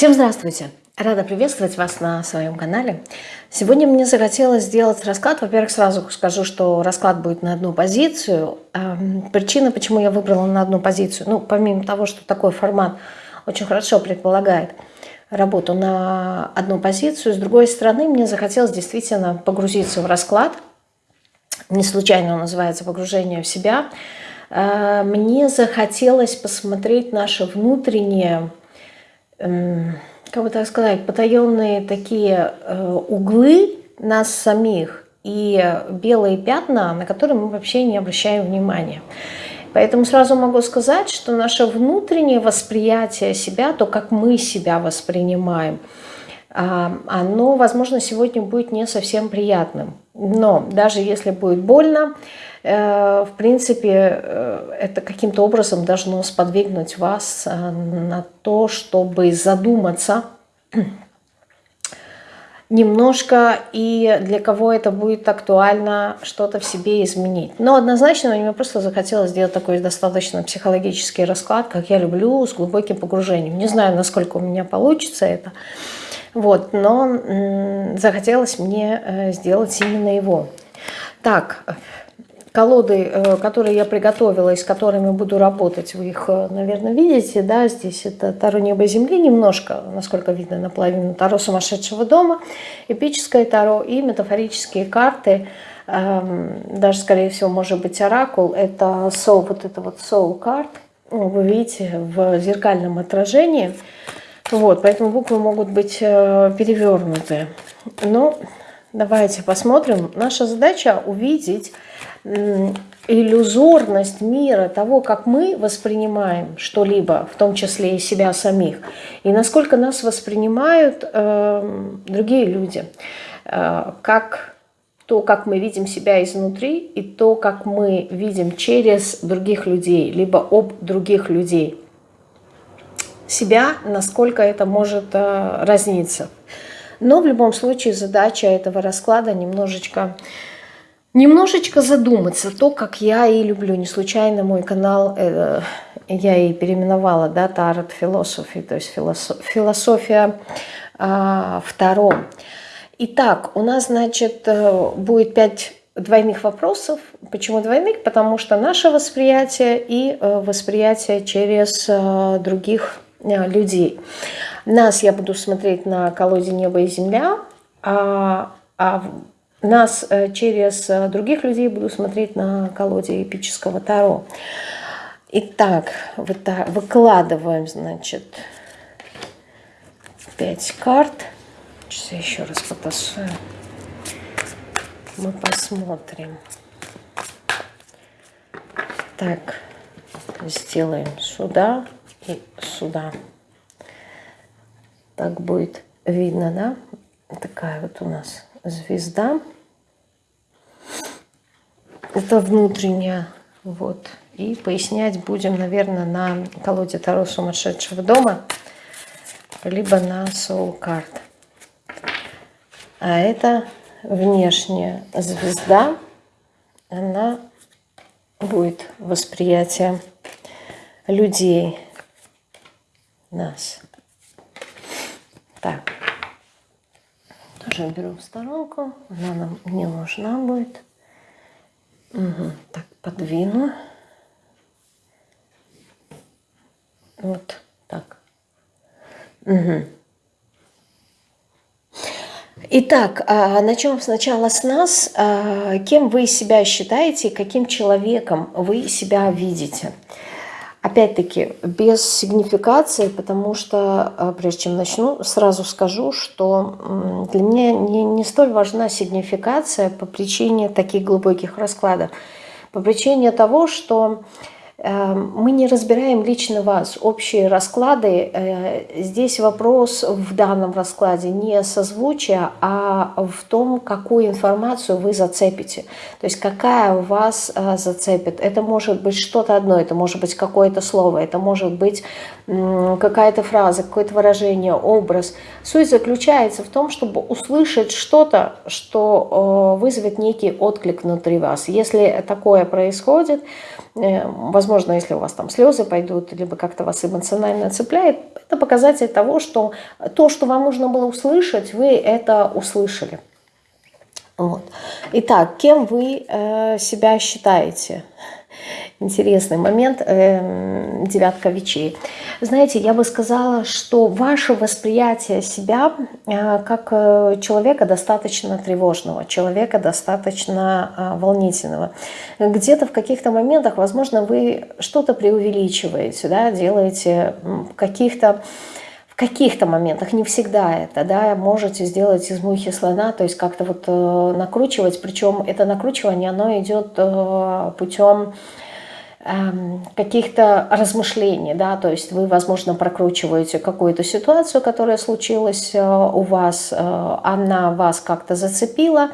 Всем здравствуйте! Рада приветствовать вас на своем канале. Сегодня мне захотелось сделать расклад. Во-первых, сразу скажу, что расклад будет на одну позицию. Причина, почему я выбрала на одну позицию, ну, помимо того, что такой формат очень хорошо предполагает работу на одну позицию, с другой стороны, мне захотелось действительно погрузиться в расклад. Не случайно он называется «Погружение в себя». А, мне захотелось посмотреть наше внутреннее эм, как бы так сказать, потаенные такие э, углы нас самих и белые пятна, на которые мы вообще не обращаем внимания. Поэтому сразу могу сказать, что наше внутреннее восприятие себя, то, как мы себя воспринимаем, а, оно, возможно, сегодня будет не совсем приятным. Но даже если будет больно, в принципе, э, это каким-то образом должно сподвигнуть вас э, на то, чтобы задуматься немножко, и для кого это будет актуально, что-то в себе изменить. Но однозначно мне просто захотелось сделать такой достаточно психологический расклад, как я люблю, с глубоким погружением. Не знаю, насколько у меня получится это, вот, но захотелось мне сделать именно его. Так, колоды, э, которые я приготовила и с которыми буду работать, вы их, э, наверное, видите, да, здесь это Таро Неба и Земли немножко, насколько видно, наполовину Таро Сумасшедшего Дома, эпическое Таро и метафорические карты, эм, даже, скорее всего, может быть, Оракул, это Soul, вот это вот Soul карт, вы видите, в зеркальном отражении, вот, поэтому буквы могут быть э, перевернуты. Но давайте посмотрим. Наша задача увидеть иллюзорность мира, того, как мы воспринимаем что-либо, в том числе и себя самих, и насколько нас воспринимают э, другие люди, э, как то, как мы видим себя изнутри, и то, как мы видим через других людей, либо об других людей. Себя, насколько это может э, разниться. Но в любом случае задача этого расклада немножечко немножечко задуматься, то, как я и люблю. Не случайно мой канал, э, я и переименовала, да, Тарот Philosophy, то есть философ, философия э, втором. Итак, у нас, значит, э, будет пять двойных вопросов. Почему двойных? Потому что наше восприятие и э, восприятие через э, других людей. Нас я буду смотреть на колоде «Небо и земля», а, а нас э, через э, других людей буду смотреть на колоде эпического Таро. Итак, выкладываем, значит, 5 карт. Сейчас я еще раз потасую. Мы посмотрим. Так, сделаем сюда и сюда. Так будет видно, да? Такая вот у нас звезда. Это внутренняя. Вот. И пояснять будем, наверное, на колоде Таро сумасшедшего дома, либо на Soul Card. А это внешняя звезда. Она будет восприятие людей, нас. Так тоже беру в сторонку. Она нам не нужна будет. Угу. Так, подвину. Вот так. Угу. Итак, а, начнем сначала с нас. А, кем вы себя считаете, каким человеком вы себя видите? Опять-таки, без сигнификации, потому что, э, прежде чем начну, сразу скажу, что для меня не, не столь важна сигнификация по причине таких глубоких раскладов. По причине того, что мы не разбираем лично вас, общие расклады. Э, здесь вопрос в данном раскладе не созвучия, а в том, какую информацию вы зацепите. То есть какая у вас э, зацепит. Это может быть что-то одно, это может быть какое-то слово, это может быть какая-то фраза, какое-то выражение, образ. Суть заключается в том, чтобы услышать что-то, что э, вызовет некий отклик внутри вас. Если такое происходит, возможно, если у вас там слезы пойдут, либо как-то вас эмоционально цепляет, это показатель того, что то, что вам нужно было услышать, вы это услышали. Вот. Итак, кем вы э, себя считаете? Интересный момент, э, девятка вечей. Знаете, я бы сказала, что ваше восприятие себя э, как э, человека достаточно тревожного, человека достаточно э, волнительного. Где-то в каких-то моментах, возможно, вы что-то преувеличиваете, да, делаете каких-то каких-то моментах, не всегда это, да, можете сделать из мухи слона, то есть как-то вот э, накручивать, причем это накручивание, оно идет э, путем э, каких-то размышлений, да, то есть вы, возможно, прокручиваете какую-то ситуацию, которая случилась э, у вас, э, она вас как-то зацепила,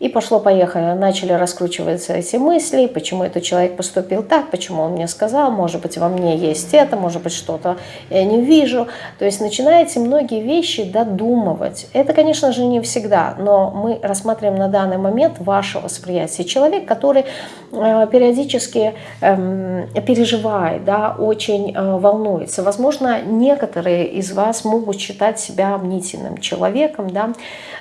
и пошло-поехало, начали раскручиваться эти мысли, почему этот человек поступил так, почему он мне сказал, может быть, во мне есть это, может быть, что-то я не вижу. То есть начинаете многие вещи додумывать. Это, конечно же, не всегда, но мы рассматриваем на данный момент ваше восприятие. Человек, который э, периодически э, переживает, да, очень э, волнуется. Возможно, некоторые из вас могут считать себя мнительным человеком, да,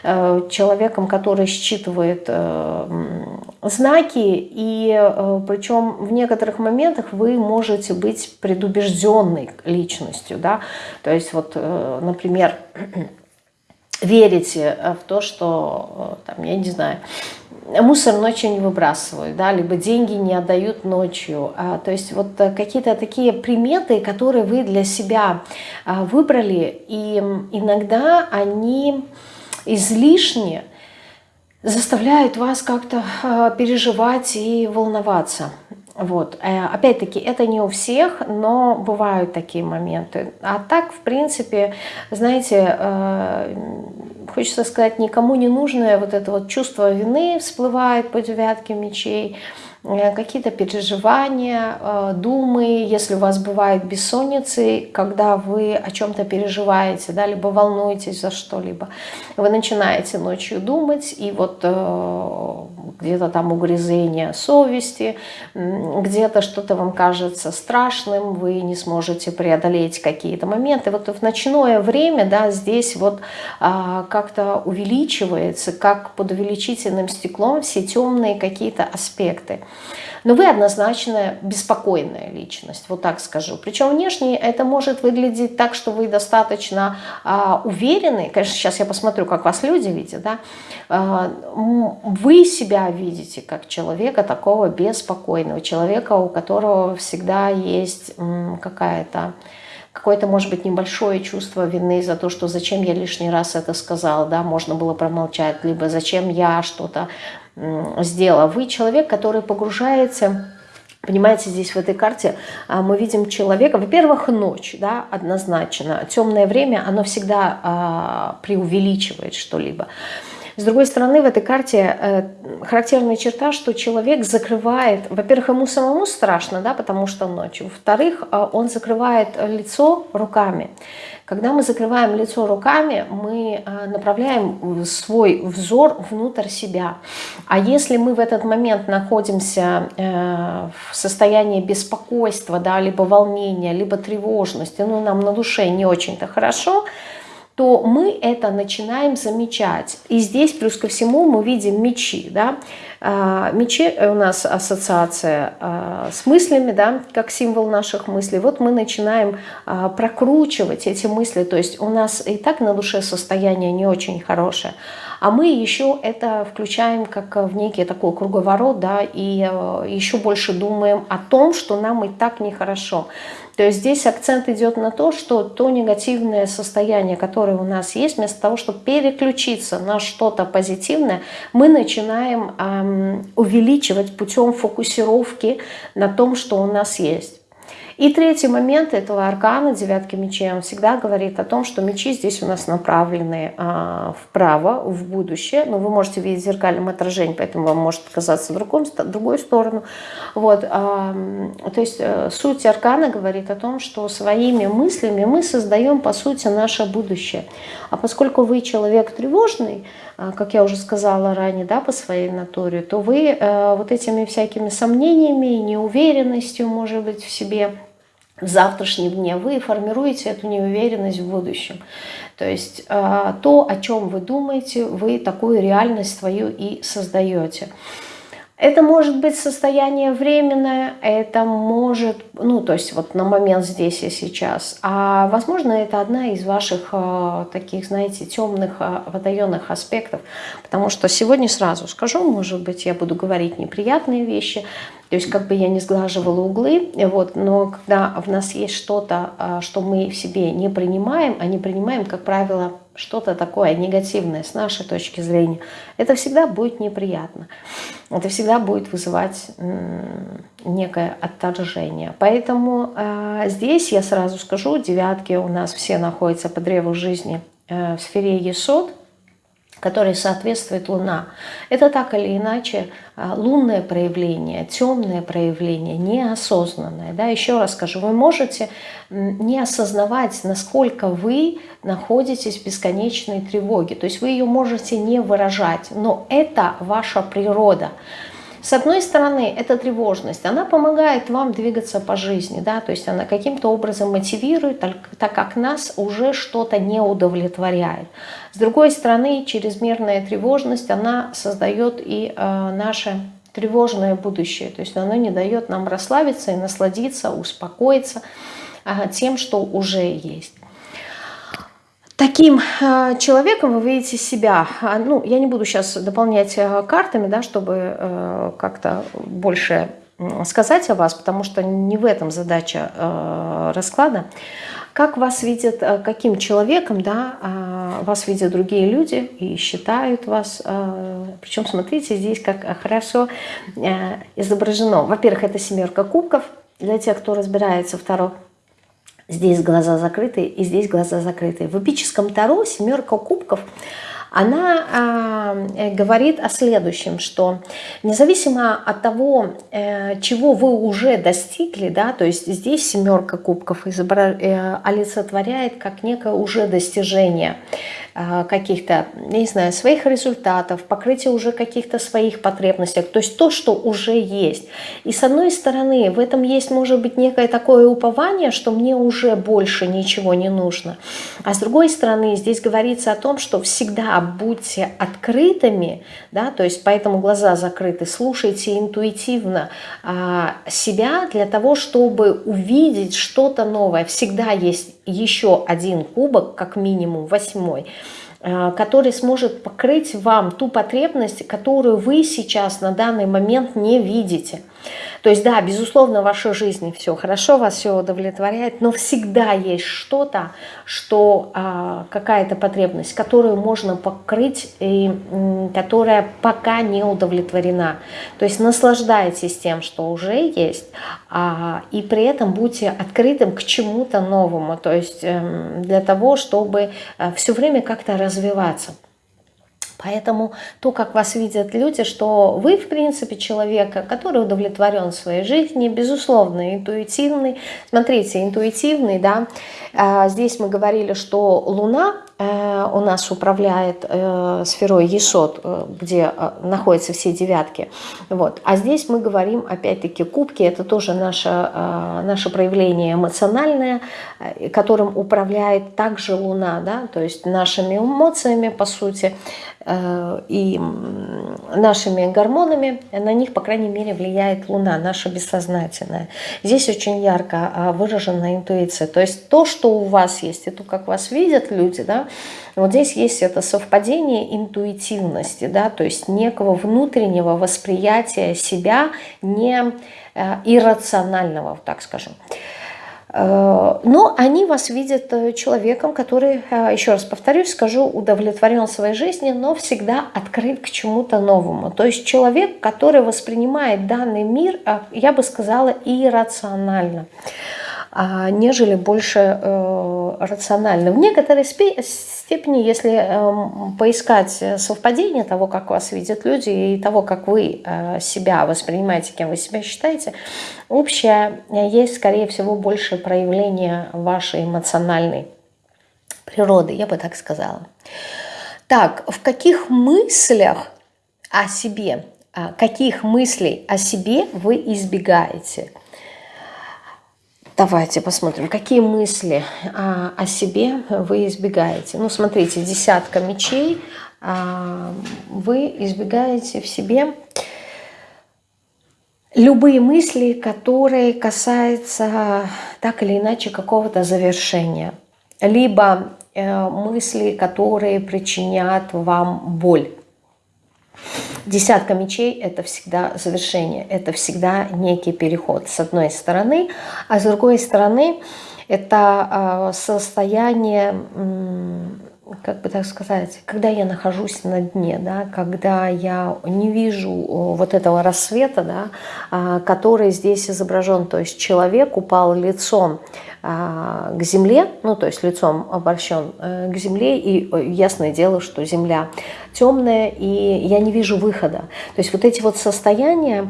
э, человеком, который считывает делает э, знаки, и э, причем в некоторых моментах вы можете быть предубежденной личностью. Да? То есть вот, э, например, верите в то, что, там, я не знаю, мусор ночью не выбрасывают, да, либо деньги не отдают ночью. А, то есть вот какие-то такие приметы, которые вы для себя а, выбрали, и иногда они излишне заставляют вас как-то э, переживать и волноваться. Вот. Э, опять-таки, это не у всех, но бывают такие моменты. А так, в принципе, знаете, э, хочется сказать, никому не нужное вот это вот чувство вины всплывает по девятке мечей, какие-то переживания, э, думы, если у вас бывает бессонницы, когда вы о чем-то переживаете, да, либо волнуетесь за что-либо, вы начинаете ночью думать, и вот э, где-то там угрызение совести, где-то что-то вам кажется страшным, вы не сможете преодолеть какие-то моменты. Вот в ночное время, да, здесь вот а, как-то увеличивается, как под увеличительным стеклом все темные какие-то аспекты. Но вы однозначно беспокойная личность, вот так скажу. Причем внешне это может выглядеть так, что вы достаточно а, уверены. Конечно, сейчас я посмотрю, как вас люди видят. Да? А, вы себя видите как человека такого беспокойного, человека, у которого всегда есть какая-то какое-то, может быть, небольшое чувство вины за то, что зачем я лишний раз это сказал, да, можно было промолчать, либо зачем я что-то сделала. Вы человек, который погружается... Понимаете, здесь в этой карте а, мы видим человека, во-первых, ночь, да, однозначно. Темное время, оно всегда а, преувеличивает что-либо. С другой стороны, в этой карте э, характерная черта, что человек закрывает, во-первых, ему самому страшно, да, потому что ночью, во-вторых, э, он закрывает лицо руками. Когда мы закрываем лицо руками, мы э, направляем свой взор внутрь себя. А если мы в этот момент находимся в состоянии беспокойства, да, либо волнения, либо тревожности, ну, нам на душе не очень-то хорошо, то мы это начинаем замечать. И здесь плюс ко всему мы видим мечи. Да? А, мечи у нас ассоциация а, с мыслями, да, как символ наших мыслей. Вот мы начинаем а, прокручивать эти мысли. То есть у нас и так на душе состояние не очень хорошее. А мы еще это включаем как в некий такой круговорот, да, и еще больше думаем о том, что нам и так нехорошо. То есть здесь акцент идет на то, что то негативное состояние, которое у нас есть, вместо того, чтобы переключиться на что-то позитивное, мы начинаем эм, увеличивать путем фокусировки на том, что у нас есть. И третий момент этого аркана, девятки мечей, он всегда говорит о том, что мечи здесь у нас направлены а, вправо, в будущее. Но вы можете видеть зеркальным отражение, поэтому вам может казаться в другом, другую сторону. Вот, а, то есть э, суть аркана говорит о том, что своими мыслями мы создаем, по сути, наше будущее. А поскольку вы человек тревожный, а, как я уже сказала ранее, да, по своей натуре, то вы э, вот этими всякими сомнениями, неуверенностью, может быть, в себе, в завтрашнем дне, вы формируете эту неуверенность в будущем. То есть э, то, о чем вы думаете, вы такую реальность свою и создаете. Это может быть состояние временное, это может, ну, то есть вот на момент здесь и сейчас. А возможно, это одна из ваших э, таких, знаете, темных, э, водоемных аспектов. Потому что сегодня сразу скажу, может быть, я буду говорить неприятные вещи, то есть как бы я не сглаживала углы, вот, но когда в нас есть что-то, э, что мы в себе не принимаем, а не принимаем, как правило, что-то такое негативное с нашей точки зрения, это всегда будет неприятно. Это всегда будет вызывать некое отторжение. Поэтому э, здесь я сразу скажу, девятки у нас все находятся по древу жизни э, в сфере Есод которой соответствует Луна. Это так или иначе а, лунное проявление, темное проявление, неосознанное. Да? Еще раз скажу, вы можете не осознавать, насколько вы находитесь в бесконечной тревоге. То есть вы ее можете не выражать, но это ваша природа. С одной стороны, эта тревожность, она помогает вам двигаться по жизни, да, то есть она каким-то образом мотивирует, так как нас уже что-то не удовлетворяет. С другой стороны, чрезмерная тревожность, она создает и э, наше тревожное будущее, то есть она не дает нам расслабиться и насладиться, успокоиться э, тем, что уже есть. Таким э, человеком вы видите себя. А, ну, я не буду сейчас дополнять э, картами, да, чтобы э, как-то больше сказать о вас, потому что не в этом задача расклада. Как вас видят, каким человеком, да, а, вас видят другие люди и считают вас. Причем, смотрите, здесь как хорошо изображено. Во-первых, это семерка кубков. Для тех, кто разбирается второй Здесь глаза закрыты и здесь глаза закрыты. В эпическом Таро семерка кубков она э, говорит о следующем, что независимо от того, э, чего вы уже достигли, да, то есть здесь семерка кубков изобра... э, олицетворяет как некое уже достижение каких-то, не знаю, своих результатов, покрытие уже каких-то своих потребностей, то есть то, что уже есть. И с одной стороны, в этом есть, может быть, некое такое упование, что мне уже больше ничего не нужно. А с другой стороны, здесь говорится о том, что всегда будьте открытыми, да, то есть поэтому глаза закрыты, слушайте интуитивно а, себя для того, чтобы увидеть что-то новое. Всегда есть еще один кубок, как минимум восьмой, который сможет покрыть вам ту потребность, которую вы сейчас на данный момент не видите. То есть, да, безусловно, в вашей жизни все хорошо, вас все удовлетворяет, но всегда есть что-то, что, а, какая-то потребность, которую можно покрыть и которая пока не удовлетворена. То есть наслаждайтесь тем, что уже есть, а, и при этом будьте открытым к чему-то новому, то есть эм, для того, чтобы э, все время как-то развиваться. Поэтому то, как вас видят люди, что вы, в принципе, человек, который удовлетворен своей жизнью, безусловно, интуитивный. Смотрите, интуитивный, да, а, здесь мы говорили, что Луна э, у нас управляет э, сферой Есот, э, где находятся все девятки. Вот. А здесь мы говорим, опять-таки, кубки, это тоже наше, наше проявление эмоциональное, которым управляет также Луна, да, то есть нашими эмоциями, по сути, и нашими гормонами, на них, по крайней мере, влияет Луна, наша бессознательная. Здесь очень ярко а, выражена интуиция. То есть то, что у вас есть, и то, как вас видят люди, да, вот здесь есть это совпадение интуитивности, да, то есть некого внутреннего восприятия себя не э, иррационального, так скажем. Э, но они вас видят э, человеком, который, э, еще раз повторюсь, скажу, удовлетворен своей жизнью, но всегда открыт к чему-то новому. То есть человек, который воспринимает данный мир, я бы сказала, иррационально. а, нежели больше рационально. В некоторой степени, если э, поискать совпадение того, как вас видят люди, и того, как вы э, себя воспринимаете, кем вы себя считаете, общее есть, скорее всего, больше проявление вашей эмоциональной природы, я бы так сказала. Так, в каких мыслях о себе, а, каких мыслей о себе вы избегаете? Давайте посмотрим, какие мысли а, о себе вы избегаете. Ну, смотрите, десятка мечей. А, вы избегаете в себе любые мысли, которые касаются так или иначе какого-то завершения. Либо э, мысли, которые причинят вам боль. Десятка мечей – это всегда завершение, это всегда некий переход с одной стороны, а с другой стороны это а, состояние, как бы так сказать, когда я нахожусь на дне, да, когда я не вижу вот этого рассвета, да, а, который здесь изображен, то есть человек упал лицом а, к земле, ну то есть лицом обращен э, к земле, и э, ясное дело, что земля темная, и я не вижу выхода. То есть вот эти вот состояния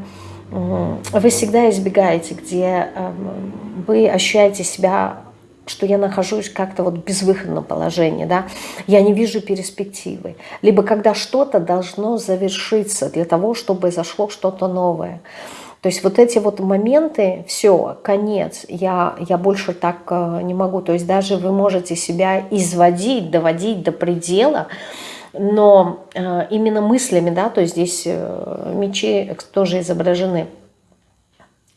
вы всегда избегаете, где эм, вы ощущаете себя что я нахожусь как-то вот в безвыходном положении, да, я не вижу перспективы. Либо когда что-то должно завершиться для того, чтобы зашло что-то новое. То есть вот эти вот моменты, все, конец, я, я больше так э, не могу. То есть даже вы можете себя изводить, доводить до предела, но э, именно мыслями, да, то есть здесь э, мечи тоже изображены,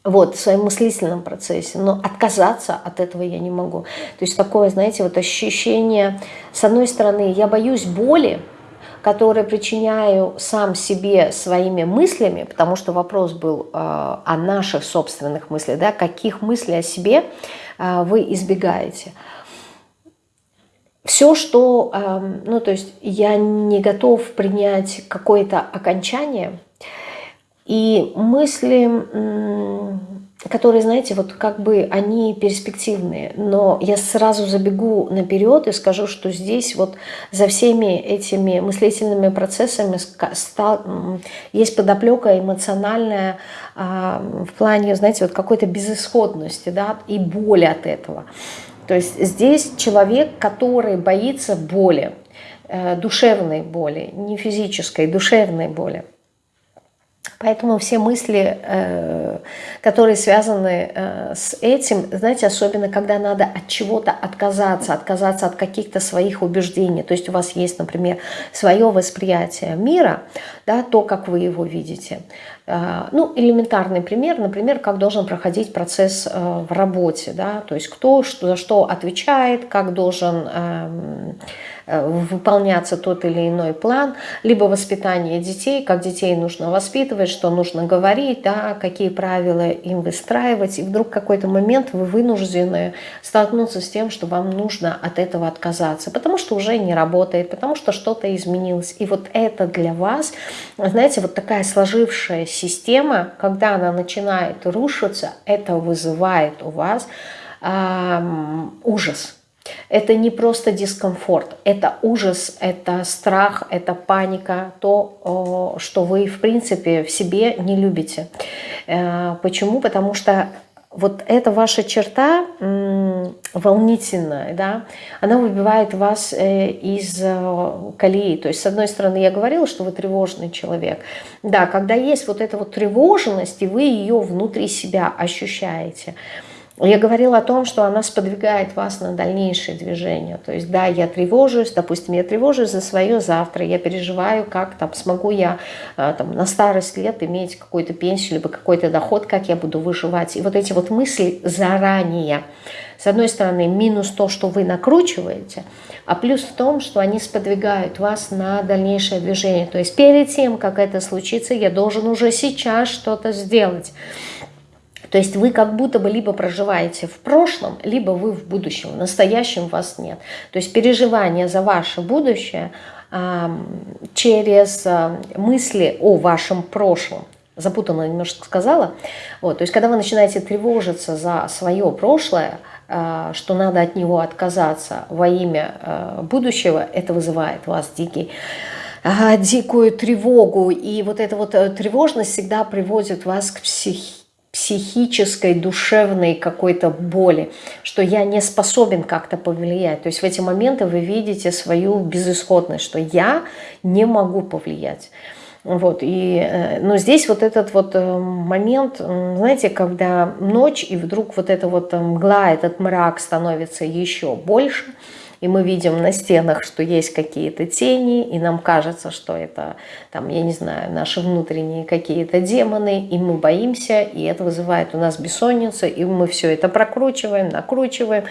вот, в своем мыслительном процессе, но отказаться от этого я не могу. То есть такое, знаете, вот ощущение, с одной стороны, я боюсь боли, которые причиняю сам себе своими мыслями, потому что вопрос был э, о наших собственных мыслях, да, каких мыслей о себе э, вы избегаете. Все, что, э, ну, то есть я не готов принять какое-то окончание, и мысли которые, знаете, вот как бы они перспективные, но я сразу забегу наперед и скажу, что здесь вот за всеми этими мыслительными процессами стал, есть подоплека эмоциональная а, в плане, знаете, вот какой-то безысходности, да, и боли от этого. То есть здесь человек, который боится боли, э, душевной боли, не физической, душевной боли. Поэтому все мысли, э, которые связаны э, с этим, знаете, особенно когда надо от чего-то отказаться, отказаться от каких-то своих убеждений. То есть у вас есть, например, свое восприятие мира, да, то, как вы его видите. Э, ну, элементарный пример, например, как должен проходить процесс в работе. Да, то есть кто за что отвечает, как должен эм, выполняться тот или иной план, либо воспитание детей, как детей нужно воспитывать, что нужно говорить, да, какие правила им выстраивать. И вдруг какой-то момент вы вынуждены столкнуться с тем, что вам нужно от этого отказаться, потому что уже не работает, потому что что-то изменилось. И вот это для вас, знаете, вот такая сложившая система, когда она начинает рушиться, это вызывает у вас эм, ужас это не просто дискомфорт, это ужас, это страх, это паника, то, что вы, в принципе, в себе не любите. Э, почему? Потому что вот эта ваша черта волнительная, да, она выбивает вас э, из э, колеи. То есть, с одной стороны, я говорила, что вы тревожный человек. Да, когда есть вот эта вот тревожность, и вы ее внутри себя ощущаете – я говорила о том, что она сподвигает вас на дальнейшее движение. То есть, да, я тревожусь, допустим, я тревожусь за свое завтра, я переживаю, как там смогу я э, там, на старость лет иметь какую-то пенсию, либо какой-то доход, как я буду выживать. И вот эти вот мысли заранее, с одной стороны, минус то, что вы накручиваете, а плюс в том, что они сподвигают вас на дальнейшее движение. То есть перед тем, как это случится, я должен уже сейчас что-то сделать. То есть вы как будто бы либо проживаете в прошлом, либо вы в будущем. В настоящем вас нет. То есть переживание за ваше будущее через мысли о вашем прошлом запутанно немножко сказала. Вот, то есть, когда вы начинаете тревожиться за свое прошлое, э, что надо от него отказаться во имя э, будущего, это вызывает вас дикий дикую тревогу. И вот эта вот тревожность всегда приводит вас к психи психической, душевной какой-то боли, что я не способен как-то повлиять. То есть в эти моменты вы видите свою безысходность, что я не могу повлиять. Вот, и, э, но здесь вот этот вот э, момент, знаете, когда ночь, и вдруг вот эта вот мгла, этот мрак становится еще больше – и мы видим на стенах, что есть какие-то тени, и нам кажется, что это, там, я не знаю, наши внутренние какие-то демоны, и мы боимся, и это вызывает у нас бессонницу, и мы все это прокручиваем, накручиваем,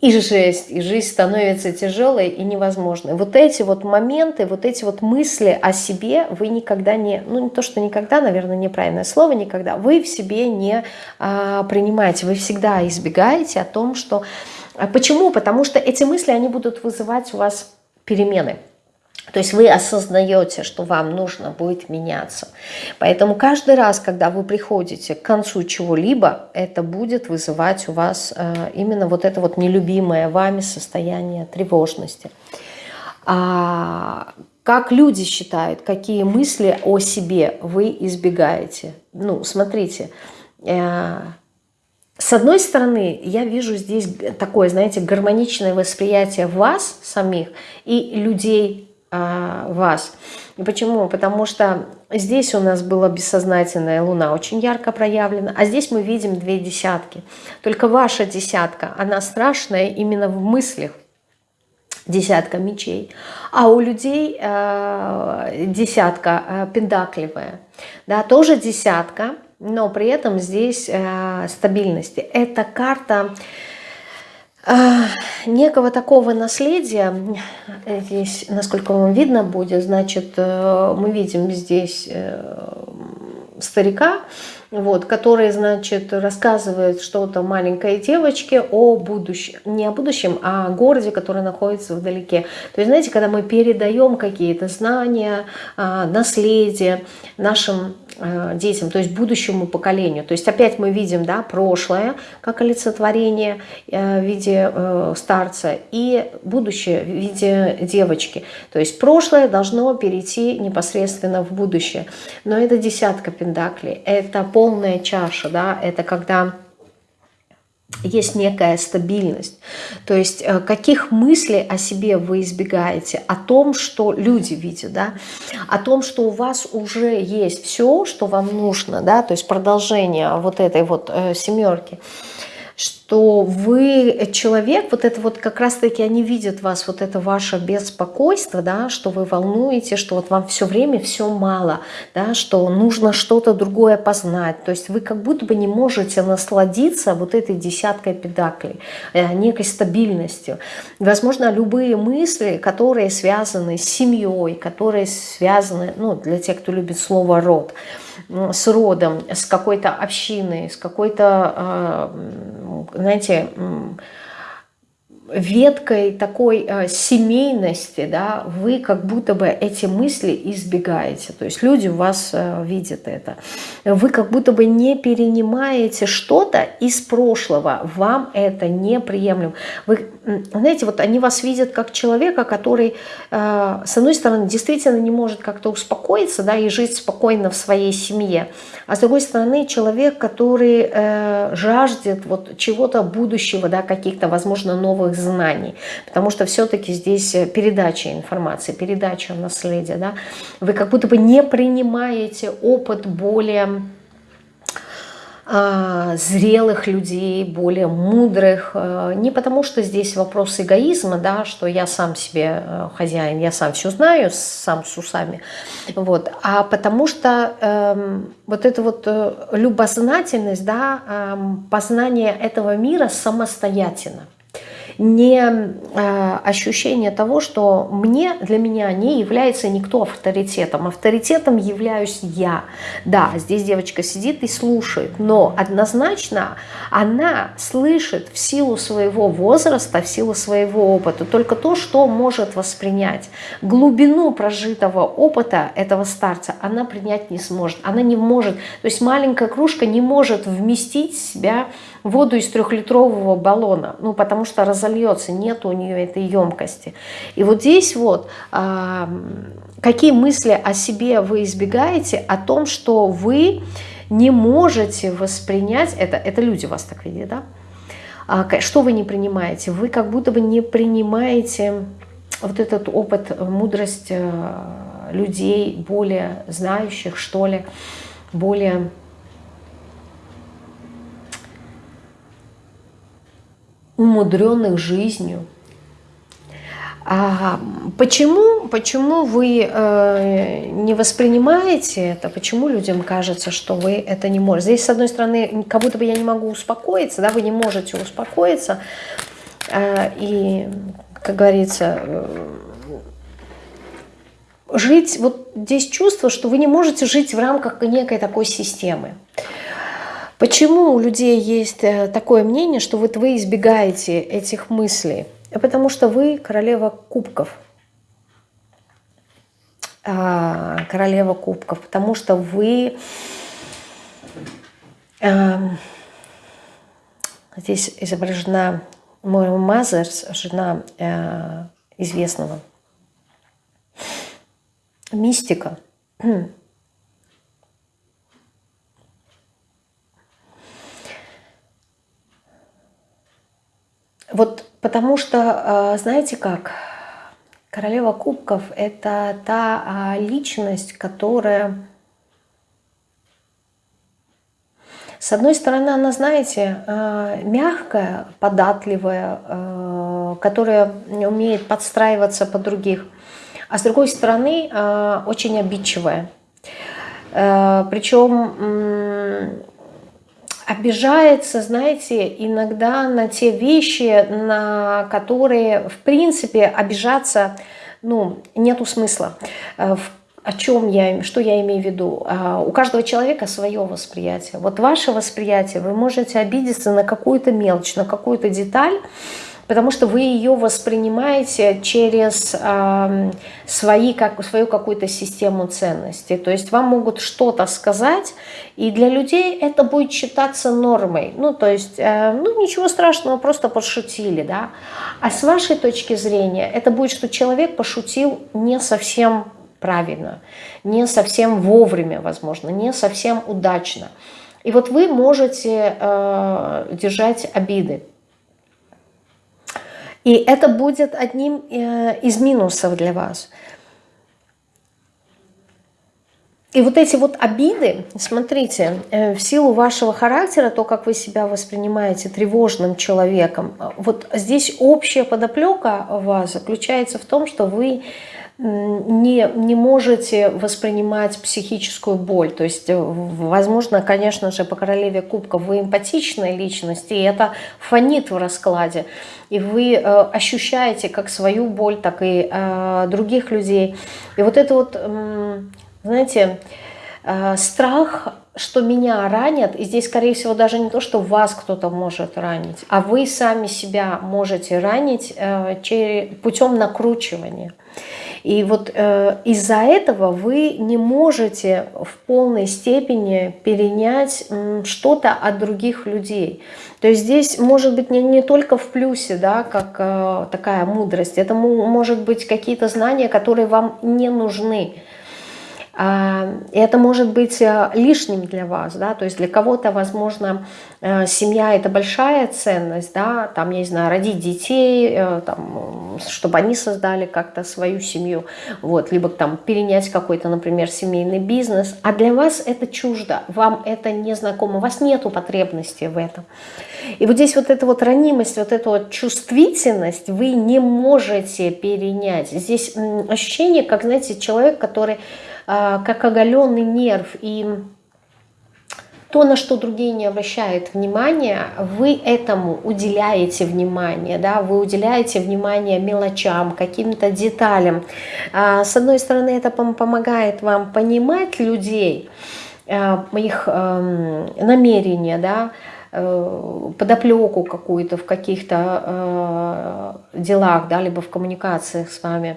и жесть, и жизнь становится тяжелой и невозможной. Вот эти вот моменты, вот эти вот мысли о себе вы никогда не, ну не то, что никогда, наверное, неправильное слово, никогда, вы в себе не а, принимаете, вы всегда избегаете о том, что почему? Потому что эти мысли, они будут вызывать у вас перемены. То есть вы осознаете, что вам нужно будет меняться. Поэтому каждый раз, когда вы приходите к концу чего-либо, это будет вызывать у вас э, именно вот это вот нелюбимое вами состояние тревожности. А как люди считают, какие мысли о себе вы избегаете? Ну, смотрите, э, с одной стороны, я вижу здесь такое, знаете, гармоничное восприятие вас самих и людей а, вас. Почему? Потому что здесь у нас была бессознательная луна, очень ярко проявлена, а здесь мы видим две десятки. Только ваша десятка, она страшная именно в мыслях, десятка мечей, а у людей э, десятка э, пентакливая, да, тоже десятка, но при этом здесь э, стабильности. Это карта э, некого такого наследия. Здесь, насколько вам видно будет, значит, э, мы видим здесь э, старика, вот, который, значит, рассказывает что-то маленькой девочке о будущем, не о будущем, а о городе, который находится вдалеке. То есть, знаете, когда мы передаем какие-то знания, а, наследие нашим детям, то есть будущему поколению. То есть опять мы видим да, прошлое как олицетворение э, в виде э, старца и будущее в виде девочки. То есть прошлое должно перейти непосредственно в будущее. Но это десятка пендаклей, это полная чаша, да, это когда есть некая стабильность. То есть э, каких мыслей о себе вы избегаете? О том, что люди видят, да? о том, что у вас уже есть все, что вам нужно, да? то есть продолжение вот этой вот э, семерки что вы человек, вот это вот как раз-таки они видят вас, вот это ваше беспокойство, да, что вы волнуете, что вот вам все время все мало, да, что нужно что-то другое познать. То есть вы как будто бы не можете насладиться вот этой десяткой педаклей, э, некой стабильностью. Возможно, любые мысли, которые связаны с семьей, которые связаны, ну, для тех, кто любит слово «род», с родом, с какой-то общиной, с какой-то, э, знаете, веткой такой э, семейности, да, вы как будто бы эти мысли избегаете. То есть люди у вас э, видят это. Вы как будто бы не перенимаете что-то из прошлого. Вам это неприемлемо. Вы, знаете, вот они вас видят как человека, который, э, с одной стороны, действительно не может как-то успокоиться, да, и жить спокойно в своей семье. А с другой стороны, человек, который э, жаждет вот чего-то будущего, да, каких-то, возможно, новых знаний. Потому что все-таки здесь э, передача информации, передача наследия. Да? Вы как будто бы не принимаете опыт более зрелых людей, более мудрых. Э, не потому, что здесь вопрос эгоизма, да, что я сам себе э, хозяин, я сам все знаю, сам с усами, вот, а потому что э, вот эта вот э, любознательность, да, э, познание этого мира самостоятельно. Не э, ощущение того, что мне, для меня не является никто авторитетом. Авторитетом являюсь я. Да, здесь девочка сидит и слушает, но однозначно она слышит в силу своего возраста, в силу своего опыта только то, что может воспринять. Глубину прожитого опыта этого старца она принять не сможет. Она не может, то есть маленькая кружка не может вместить в себя воду из трехлитрового баллона, ну, потому что разольется, нет у нее этой емкости. И вот здесь вот, а, какие мысли о себе вы избегаете, о том, что вы не можете воспринять, это, это люди вас так видят, да? А, что вы не принимаете? Вы как будто бы не принимаете вот этот опыт, мудрость э, людей более знающих, что ли, более умудренных жизнью. А почему, почему вы э, не воспринимаете это? Почему людям кажется, что вы это не можете? Здесь, с одной стороны, как будто бы я не могу успокоиться, да, вы не можете успокоиться. Э, и, как говорится, э, жить, вот здесь чувство, что вы не можете жить в рамках некой такой системы. Почему у людей есть э, такое мнение, что вот вы избегаете этих мыслей? Потому что вы королева кубков. А, королева кубков, потому что вы... А, здесь изображена Мойра Мазерс, жена а, известного мистика. Вот потому что, а, знаете как, королева кубков – это та а, личность, которая… С одной стороны, она, знаете, а, мягкая, податливая, которая умеет подстраиваться под других, а с другой стороны, очень обидчивая. Причем обижается, знаете, иногда на те вещи, на которые, в принципе, обижаться, ну, нету смысла. Э, о чем я, что я имею в виду? А, у каждого человека свое восприятие. Вот ваше восприятие, вы можете обидеться на какую-то мелочь, на какую-то деталь, потому что вы ее воспринимаете через э, свои, как, свою какую-то систему ценностей. То есть вам могут что-то сказать, и для людей это будет считаться нормой. Ну, то есть, э, ну, ничего страшного, просто пошутили, да. А с вашей точки зрения это будет, что человек пошутил не совсем правильно, не совсем вовремя, возможно, не совсем удачно. И вот вы можете э, держать обиды. И это будет одним э, из минусов для вас. И вот эти вот обиды, смотрите, э, в силу вашего характера, то, как вы себя воспринимаете тревожным человеком, вот здесь общая подоплека вас заключается в том, что вы не, не можете воспринимать психическую боль. То есть, э, возможно, конечно же, по королеве кубков вы эмпатичная личность, и это фонит в раскладе. И вы э, ощущаете как свою боль, так и э, других людей. И вот это вот, э, знаете, страх что меня ранят, и здесь, скорее всего, даже не то, что вас кто-то может ранить, а вы сами себя можете ранить э, через, путем накручивания. И вот э, из-за этого вы не можете в полной степени перенять что-то от других людей. То есть здесь может быть не, не только в плюсе, да, как э, такая мудрость, это может быть какие-то знания, которые вам не нужны. А, это может быть э, лишним для вас, да, то есть для кого-то, возможно, э, семья – это большая ценность, да, там, я не знаю, родить детей, э, там, чтобы они создали как-то свою семью, вот, либо там перенять какой-то, например, семейный бизнес, а для вас это чуждо, вам это не знакомо, у вас нету потребности в этом. И вот здесь вот эта вот ранимость, вот эта вот чувствительность вы не можете перенять. Здесь ощущение, как, знаете, человек, который как оголенный нерв. И то, на что другие не обращают внимания, вы этому уделяете внимание, да, вы уделяете внимание мелочам, каким-то деталям. А, с одной стороны, это помогает вам понимать людей, а, их эм, намерения, да, подоплеку какую-то в каких-то э, делах, да, либо в коммуникациях с вами.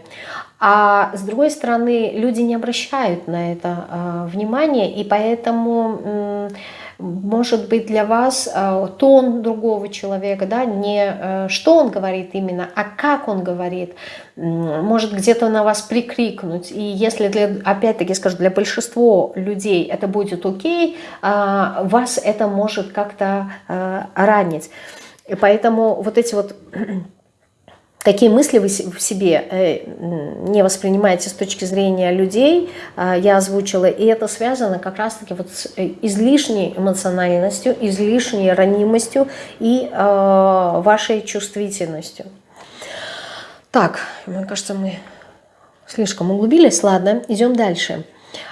А с другой стороны, люди не обращают на это э, внимания, и поэтому... Э, может быть для вас э, тон другого человека, да, не э, что он говорит именно, а как он говорит, может где-то на вас прикрикнуть. И если, для, опять-таки скажу, для большинства людей это будет окей, а вас это может как-то ранить. И поэтому вот эти вот какие мысли вы в себе э, не воспринимаете с точки зрения людей, а, я озвучила, и это связано как раз-таки вот с э, излишней эмоциональностью, излишней ранимостью и вашей чувствительностью. Так, мне кажется, мы слишком углубились. Ладно, идем дальше.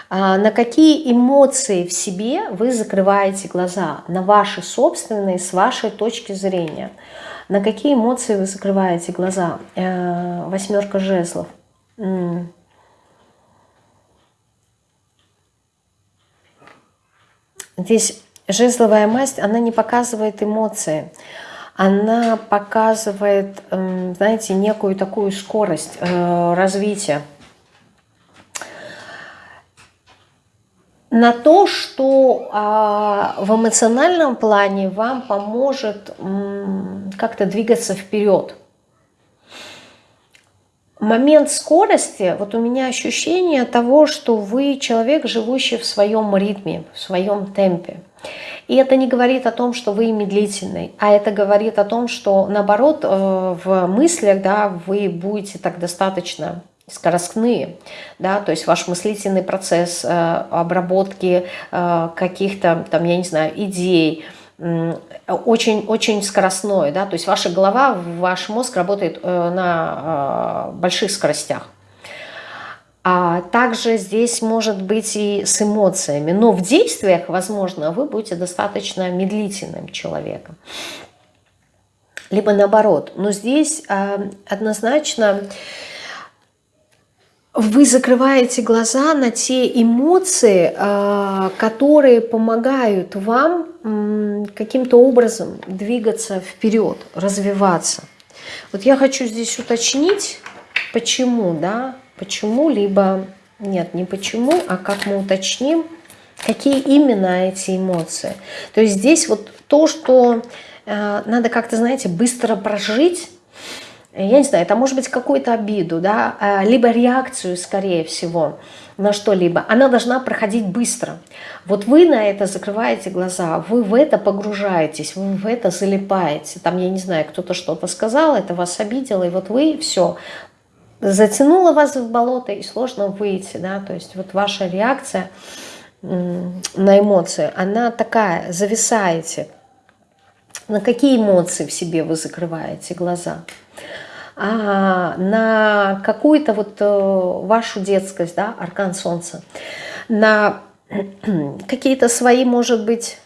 А на какие эмоции в себе вы закрываете глаза? На ваши собственные, с вашей точки зрения – на какие эмоции вы закрываете глаза? Э, восьмерка жезлов. Здесь жезловая масть, она не показывает эмоции. Она показывает, знаете, некую такую скорость э, развития. На то, что а, в эмоциональном плане вам поможет как-то двигаться вперед. Момент скорости, вот у меня ощущение того, что вы человек, живущий в своем ритме, в своем темпе. И это не говорит о том, что вы медлительный, а это говорит о том, что наоборот э, в мыслях да, вы будете так достаточно скоростные, да, то есть ваш мыслительный процесс э, обработки э, каких-то, там, я не знаю, идей, очень-очень скоростной, да, то есть ваша голова, ваш мозг работает э, на больших скоростях. А также здесь может быть и с эмоциями, но в действиях, возможно, вы будете достаточно медлительным человеком. Либо наоборот. Но здесь однозначно вы закрываете глаза на те эмоции, а, которые помогают вам каким-то образом двигаться вперед, развиваться. Вот я хочу здесь уточнить, почему, да, почему, либо нет, не почему, а как мы уточним, какие именно эти эмоции. То есть здесь вот то, что э, надо как-то, знаете, быстро прожить, я не знаю, это может быть какую-то обиду, да, а, либо реакцию, скорее всего, на что-либо. Она должна проходить быстро. Вот вы на это закрываете глаза, вы в это погружаетесь, вы в это залипаете. Там, я не знаю, кто-то что-то сказал, это вас обидело, и вот вы все, затянуло вас в болото, и сложно выйти, да, то есть вот ваша реакция на эмоции, она такая, зависаете. На какие эмоции в себе вы закрываете глаза? А, на какую-то вот э, вашу детскость, да, аркан солнца, на какие-то свои, может быть,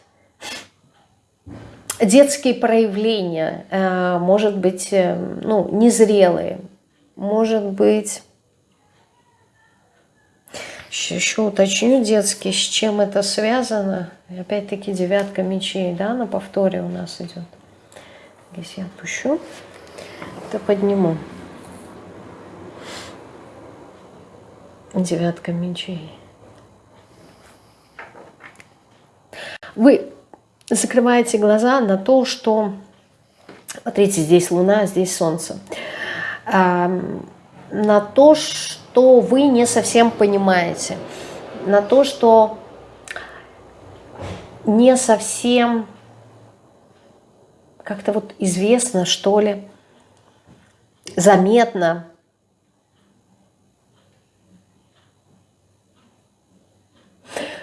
детские проявления, э, может быть, э, ну, незрелые, может быть, еще уточню детские, с чем это связано. Опять-таки девятка мечей, да, на повторе у нас идет. Здесь я отпущу это подниму. Девятка мечей. Вы закрываете глаза на то, что... Смотрите, здесь Луна, здесь Солнце. На то, что вы не совсем понимаете. На то, что не совсем как-то вот известно, что ли, заметно.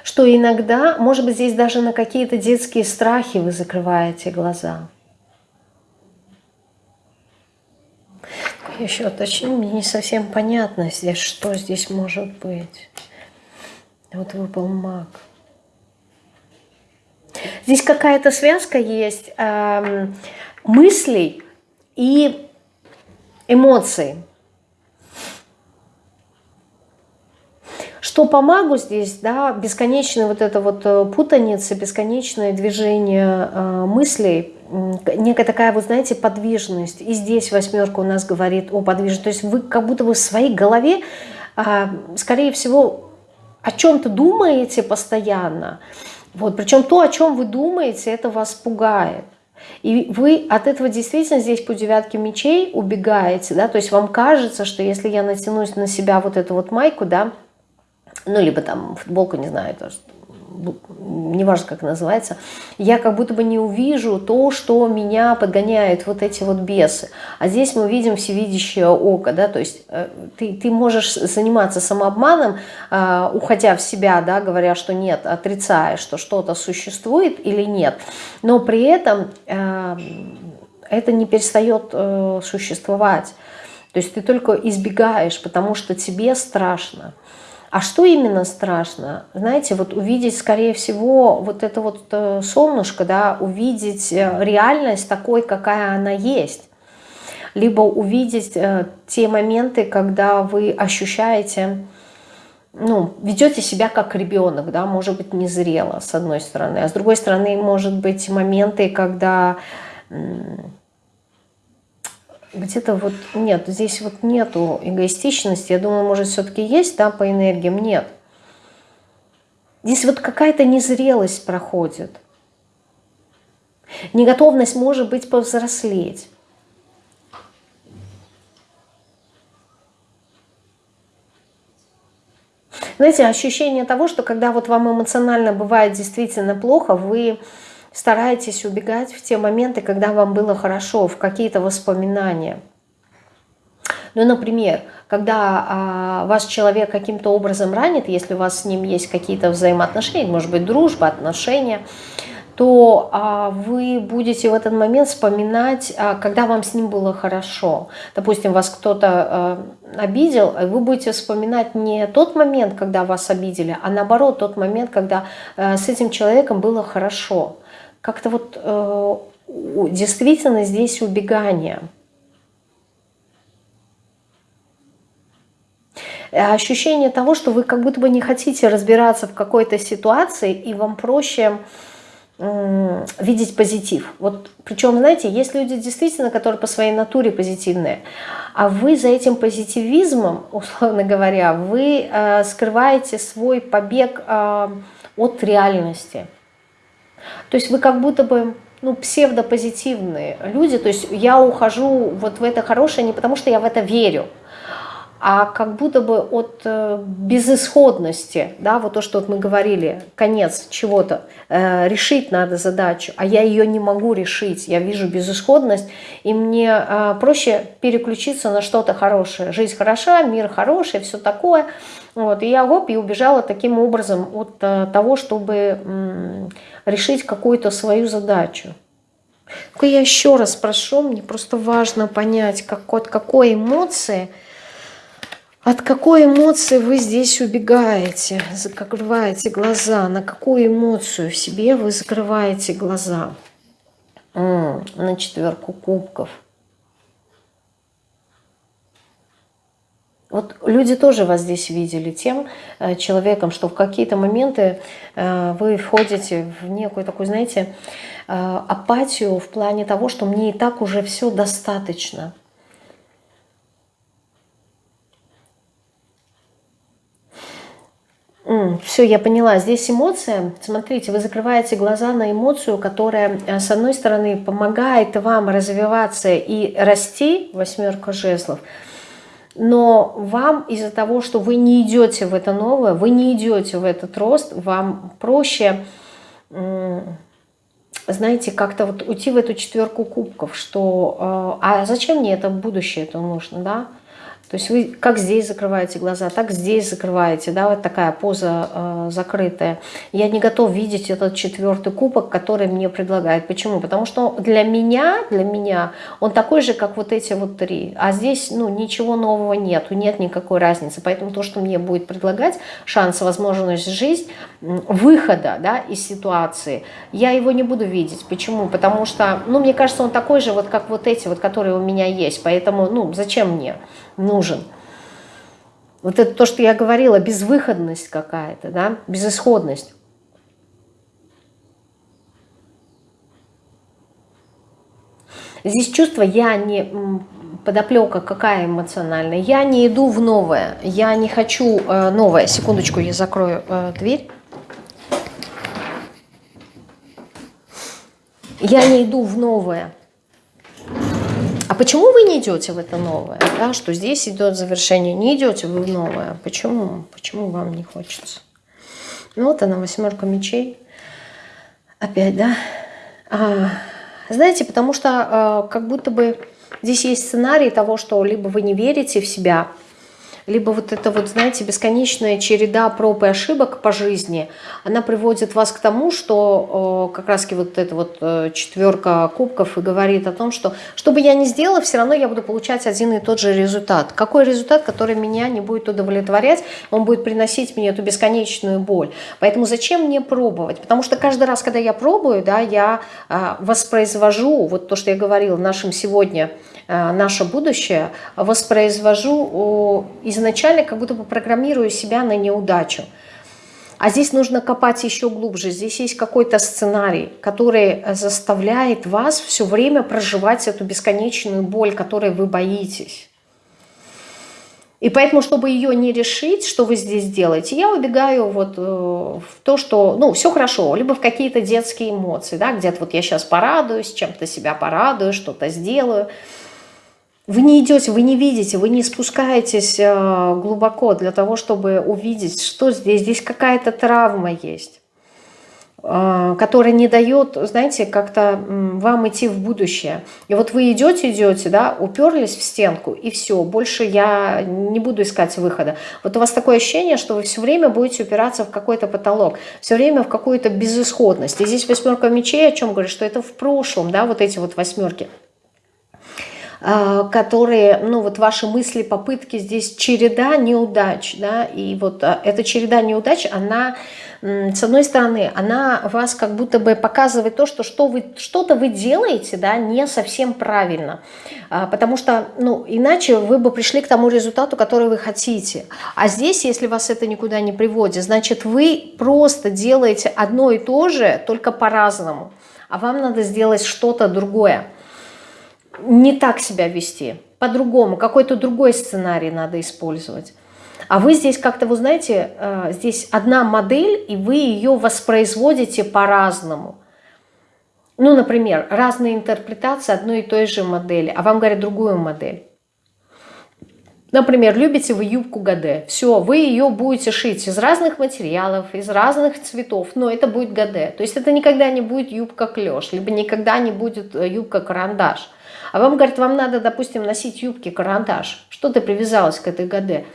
Что иногда, может быть, здесь даже на какие-то детские страхи вы закрываете глаза. Еще уточню, мне не совсем понятно здесь, что здесь может быть. Вот выпал маг. Здесь какая-то связка есть э, мыслей и эмоций. Что по магу здесь, да, бесконечная вот эта вот э, путаница, бесконечное движение э, мыслей, некая такая, вы знаете, подвижность. И здесь восьмерка у нас говорит о подвижности. То есть вы как будто бы в своей голове, э, скорее всего, о чем-то думаете постоянно. Вот, причем то, о чем вы думаете, это вас пугает. И вы от этого действительно здесь по девятке мечей убегаете, да, то есть вам кажется, что если я натянусь на себя вот эту вот майку, да, ну, либо там футболка, не знаю, то, неважно, как называется, я как будто бы не увижу то, что меня подгоняют вот эти вот бесы. А здесь мы видим всевидящее око, да, то есть э, ты, ты можешь заниматься самообманом, э, уходя в себя, да, говоря, что нет, отрицая, что что-то существует или нет, но при этом э, это не перестает существовать. То есть ты только избегаешь, потому что тебе страшно. А что именно страшно? Знаете, вот увидеть, скорее всего, вот это вот э, солнышко, да, увидеть э, реальность такой, какая она есть. Либо увидеть э, те моменты, когда вы ощущаете, ну, ведете себя как ребенок, да, может быть, незрело, с одной стороны. А с другой стороны, может быть, моменты, когда где-то вот нет, здесь вот нету эгоистичности. Я думаю, может, все-таки есть, да, по энергиям? Нет. Здесь вот какая-то незрелость проходит. Неготовность может быть повзрослеть. Знаете, ощущение того, что когда вот вам эмоционально бывает действительно плохо, вы старайтесь убегать в те моменты, когда вам было хорошо, в какие-то воспоминания. Ну, например, когда а, вас человек каким-то образом ранит, если у вас с ним есть какие-то взаимоотношения, может быть, дружба, отношения, то а, вы будете в этот момент вспоминать, а, когда вам с ним было хорошо. Допустим, вас кто-то а, обидел, вы будете вспоминать не тот момент, когда вас обидели, а наоборот, тот момент, когда а, с этим человеком было хорошо как-то вот э, действительно здесь убегание. Ощущение того, что вы как будто бы не хотите разбираться в какой-то ситуации, и вам проще э, видеть позитив. Вот, причем, знаете, есть люди действительно, которые по своей натуре позитивные, а вы за этим позитивизмом, условно говоря, вы э, скрываете свой побег э, от реальности. То есть вы как будто бы ну, псевдопозитивные люди, то есть я ухожу вот в это хорошее не потому, что я в это верю, а как будто бы от э, безысходности, да, вот то, что мы говорили, конец чего-то, э, решить надо задачу, а я ее не могу решить, я вижу безысходность, и мне э, проще переключиться на что-то хорошее. Жизнь хороша, мир хороший, все такое. Вот, и я гоп, и убежала таким образом от того, чтобы решить какую-то свою задачу. Только я еще раз прошу, мне просто важно понять, как, от какой эмоции, от какой эмоции вы здесь убегаете, закрываете глаза, на какую эмоцию в себе вы закрываете глаза. На четверку кубков. Вот люди тоже вас здесь видели тем э, человеком, что в какие-то моменты э, вы входите в некую такую, знаете, э, апатию в плане того, что мне и так уже все достаточно. Все, я поняла. Здесь эмоция. Смотрите, вы закрываете глаза на эмоцию, которая, с одной стороны, помогает вам развиваться и расти, восьмерка жезлов, но вам из-за того, что вы не идете в это новое, вы не идете в этот рост, вам проще, знаете, как-то вот уйти в эту четверку кубков, что э, а зачем мне это будущее это нужно, да? То есть вы как здесь закрываете глаза, так здесь закрываете, да, вот такая поза э, закрытая. Я не готов видеть этот четвертый кубок, который мне предлагает. Почему? Потому что для меня, для меня он такой же, как вот эти вот три. А здесь, ну, ничего нового нету, нет никакой разницы. Поэтому то, что мне будет предлагать, шанс, возможность жизнь, выхода, да, из ситуации, я его не буду видеть. Почему? Потому что, ну, мне кажется, он такой же, вот как вот эти вот, которые у меня есть. Поэтому, ну, зачем мне? Нужен. Вот это то, что я говорила, безвыходность какая-то, да, безысходность. Здесь чувство я не подоплека какая эмоциональная. Я не иду в новое, я не хочу э, новое. Секундочку, я закрою э, дверь. Я не иду в новое. Почему вы не идете в это новое? Да, что здесь идет завершение, не идете вы в новое. Почему? Почему вам не хочется? Ну вот она, восьмерка мечей. Опять, да? А, знаете, потому что а, как будто бы здесь есть сценарий того, что либо вы не верите в себя, либо вот это вот, знаете, бесконечная череда проб и ошибок по жизни, она приводит вас к тому, что как раз вот эта вот э, четверка кубков и говорит о том, что что бы я ни сделала, все равно я буду получать один и тот же результат. Какой результат, который меня не будет удовлетворять, он будет приносить мне эту бесконечную боль. Поэтому зачем мне пробовать? Потому что каждый раз, когда я пробую, да, я а, воспроизвожу вот то, что я говорила в нашем сегодня наше будущее, воспроизвожу изначально, как будто бы программирую себя на неудачу. А здесь нужно копать еще глубже. Здесь есть какой-то сценарий, который заставляет вас все время проживать эту бесконечную боль, которой вы боитесь. И поэтому, чтобы ее не решить, что вы здесь делаете, я убегаю вот э, в то, что, ну, все хорошо, либо в какие-то детские эмоции, да, где-то вот я сейчас порадуюсь, чем-то себя порадую, что-то сделаю – вы не идете, вы не видите, вы не спускаетесь э, глубоко для того, чтобы увидеть, что здесь. Здесь какая-то травма есть, э, которая не дает, знаете, как-то вам идти в будущее. И вот вы идете, идете, да, уперлись в стенку, и все, больше я не буду искать выхода. Вот у вас такое ощущение, что вы все время будете упираться в какой-то потолок, все время в какую-то безысходность. И здесь восьмерка мечей о чем говорит, что это в прошлом, да, вот эти вот восьмерки – которые, ну вот ваши мысли, попытки, здесь череда неудач, да, и вот а, эта череда неудач, она, с одной стороны, она вас как будто бы показывает то, что что вы, что-то вы делаете, да, не совсем правильно, а, потому что, ну, иначе вы бы пришли к тому результату, который вы хотите, а здесь, если вас это никуда не приводит, значит, вы просто делаете одно и то же, только по-разному, а вам надо сделать что-то другое не так себя вести, по-другому, какой-то другой сценарий надо использовать. А вы здесь как-то, вы знаете, э, здесь одна модель, и вы ее воспроизводите по-разному. Ну, например, разные интерпретации одной и той же модели, а вам говорят другую модель. Например, любите вы юбку Гаде. Все, вы ее будете шить из разных материалов, из разных цветов, но это будет Гаде. То есть это никогда не будет юбка клеш, либо никогда не будет э, юбка карандаш. А вам, говорят, вам надо, допустим, носить юбки, карандаш. Что ты привязалась к этой ГД?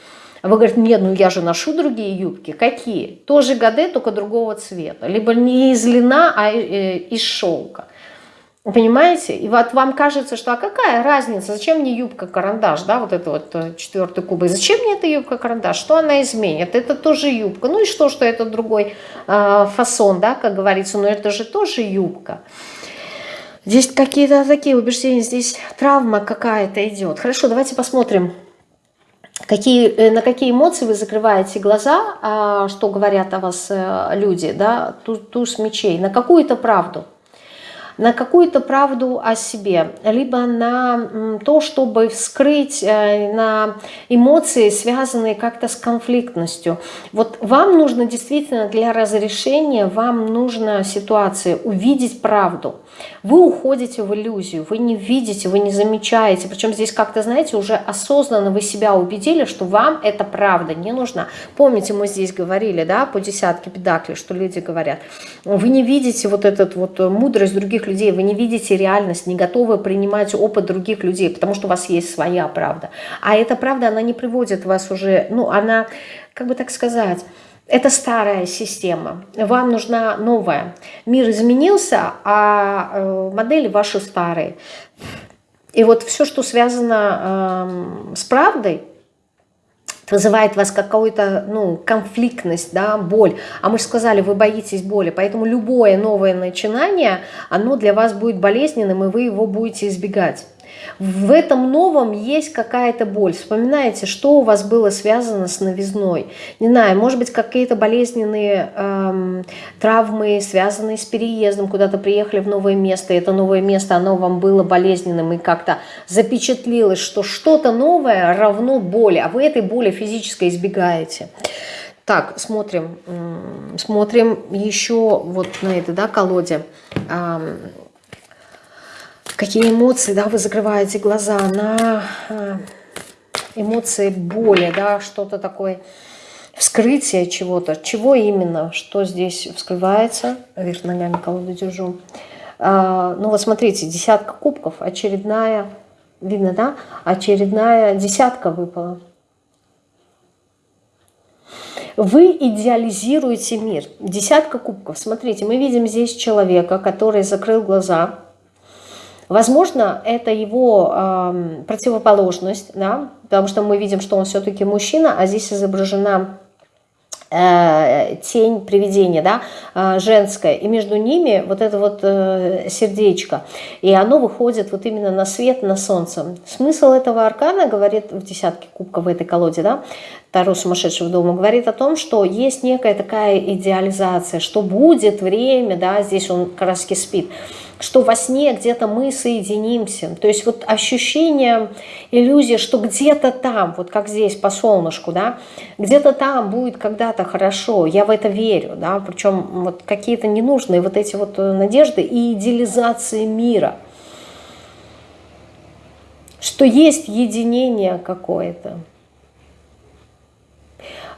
А вы говорите, нет, ну я же ношу другие юбки. Какие? Тоже ГД, только другого цвета. Либо не из льна, а э, из шелка. Понимаете? И вот вам кажется, что а какая разница, зачем мне юбка-карандаш, да, вот это вот э, четвертый куб, зачем мне эта юбка-карандаш, что она изменит? Это тоже юбка, ну и что, что это другой э, фасон, да, как говорится, но это же тоже юбка. Здесь какие-то такие убеждения, здесь травма какая-то идет. Хорошо, давайте посмотрим, какие, э, на какие эмоции вы закрываете глаза, а, что говорят о вас э, люди, да, туз мечей, на какую-то правду на какую-то правду о себе, либо на то, чтобы вскрыть э, на эмоции, связанные как-то с конфликтностью. Вот вам нужно действительно для разрешения, вам нужна ситуация увидеть правду. Вы уходите в иллюзию, вы не видите, вы не замечаете. Причем здесь как-то, знаете, уже осознанно вы себя убедили, что вам эта правда не нужна. Помните, мы здесь говорили, да, по десятке педаклей, что люди говорят, вы не видите вот этот вот мудрость других людей, вы не видите реальность, не готовы принимать опыт других людей, потому что у вас есть своя правда. А эта правда, она не приводит вас уже, ну, она, как бы так сказать, это старая система, вам нужна новая. Мир изменился, а э, модели ваши старые. И вот все, что связано э, с правдой, вызывает вас какую-то ну, конфликтность, да, боль. А мы же сказали, вы боитесь боли, поэтому любое новое начинание, оно для вас будет болезненным, и вы его будете избегать в этом новом есть какая-то боль. Вспоминаете, что у вас было связано с новизной. Не знаю, может быть, какие-то болезненные эм, травмы, связанные с переездом, куда-то приехали в новое место, и это новое место, оно вам было болезненным, и как-то запечатлилось, что что-то новое равно боли, а вы этой боли физической избегаете. Так, смотрим, смотрим еще вот на этой да, колоде какие эмоции, да, вы закрываете глаза на э, эмоции боли, да, что-то такое, вскрытие чего-то. Чего именно, что здесь вскрывается? Вверх ногами колоду держу. А, ну вот смотрите, десятка кубков, очередная, видно, да? Очередная десятка выпала. Вы идеализируете мир. Десятка кубков. Смотрите, мы видим здесь человека, который закрыл глаза, Возможно, это его э, противоположность, да, потому что мы видим, что он все-таки мужчина, а здесь изображена э, тень привидения, да, э, женская, и между ними вот это вот э, сердечко, и оно выходит вот именно на свет, на солнце. Смысл этого аркана, говорит в десятке кубков в этой колоде, да, Таро сумасшедшего дома, говорит о том, что есть некая такая идеализация, что будет время, да, здесь он как раз спит, что во сне где-то мы соединимся. То есть вот ощущение, иллюзия, что где-то там, вот как здесь по солнышку, да, где-то там будет когда-то хорошо, я в это верю, да, причем вот какие-то ненужные вот эти вот э, надежды и идеализации мира, что есть единение какое-то.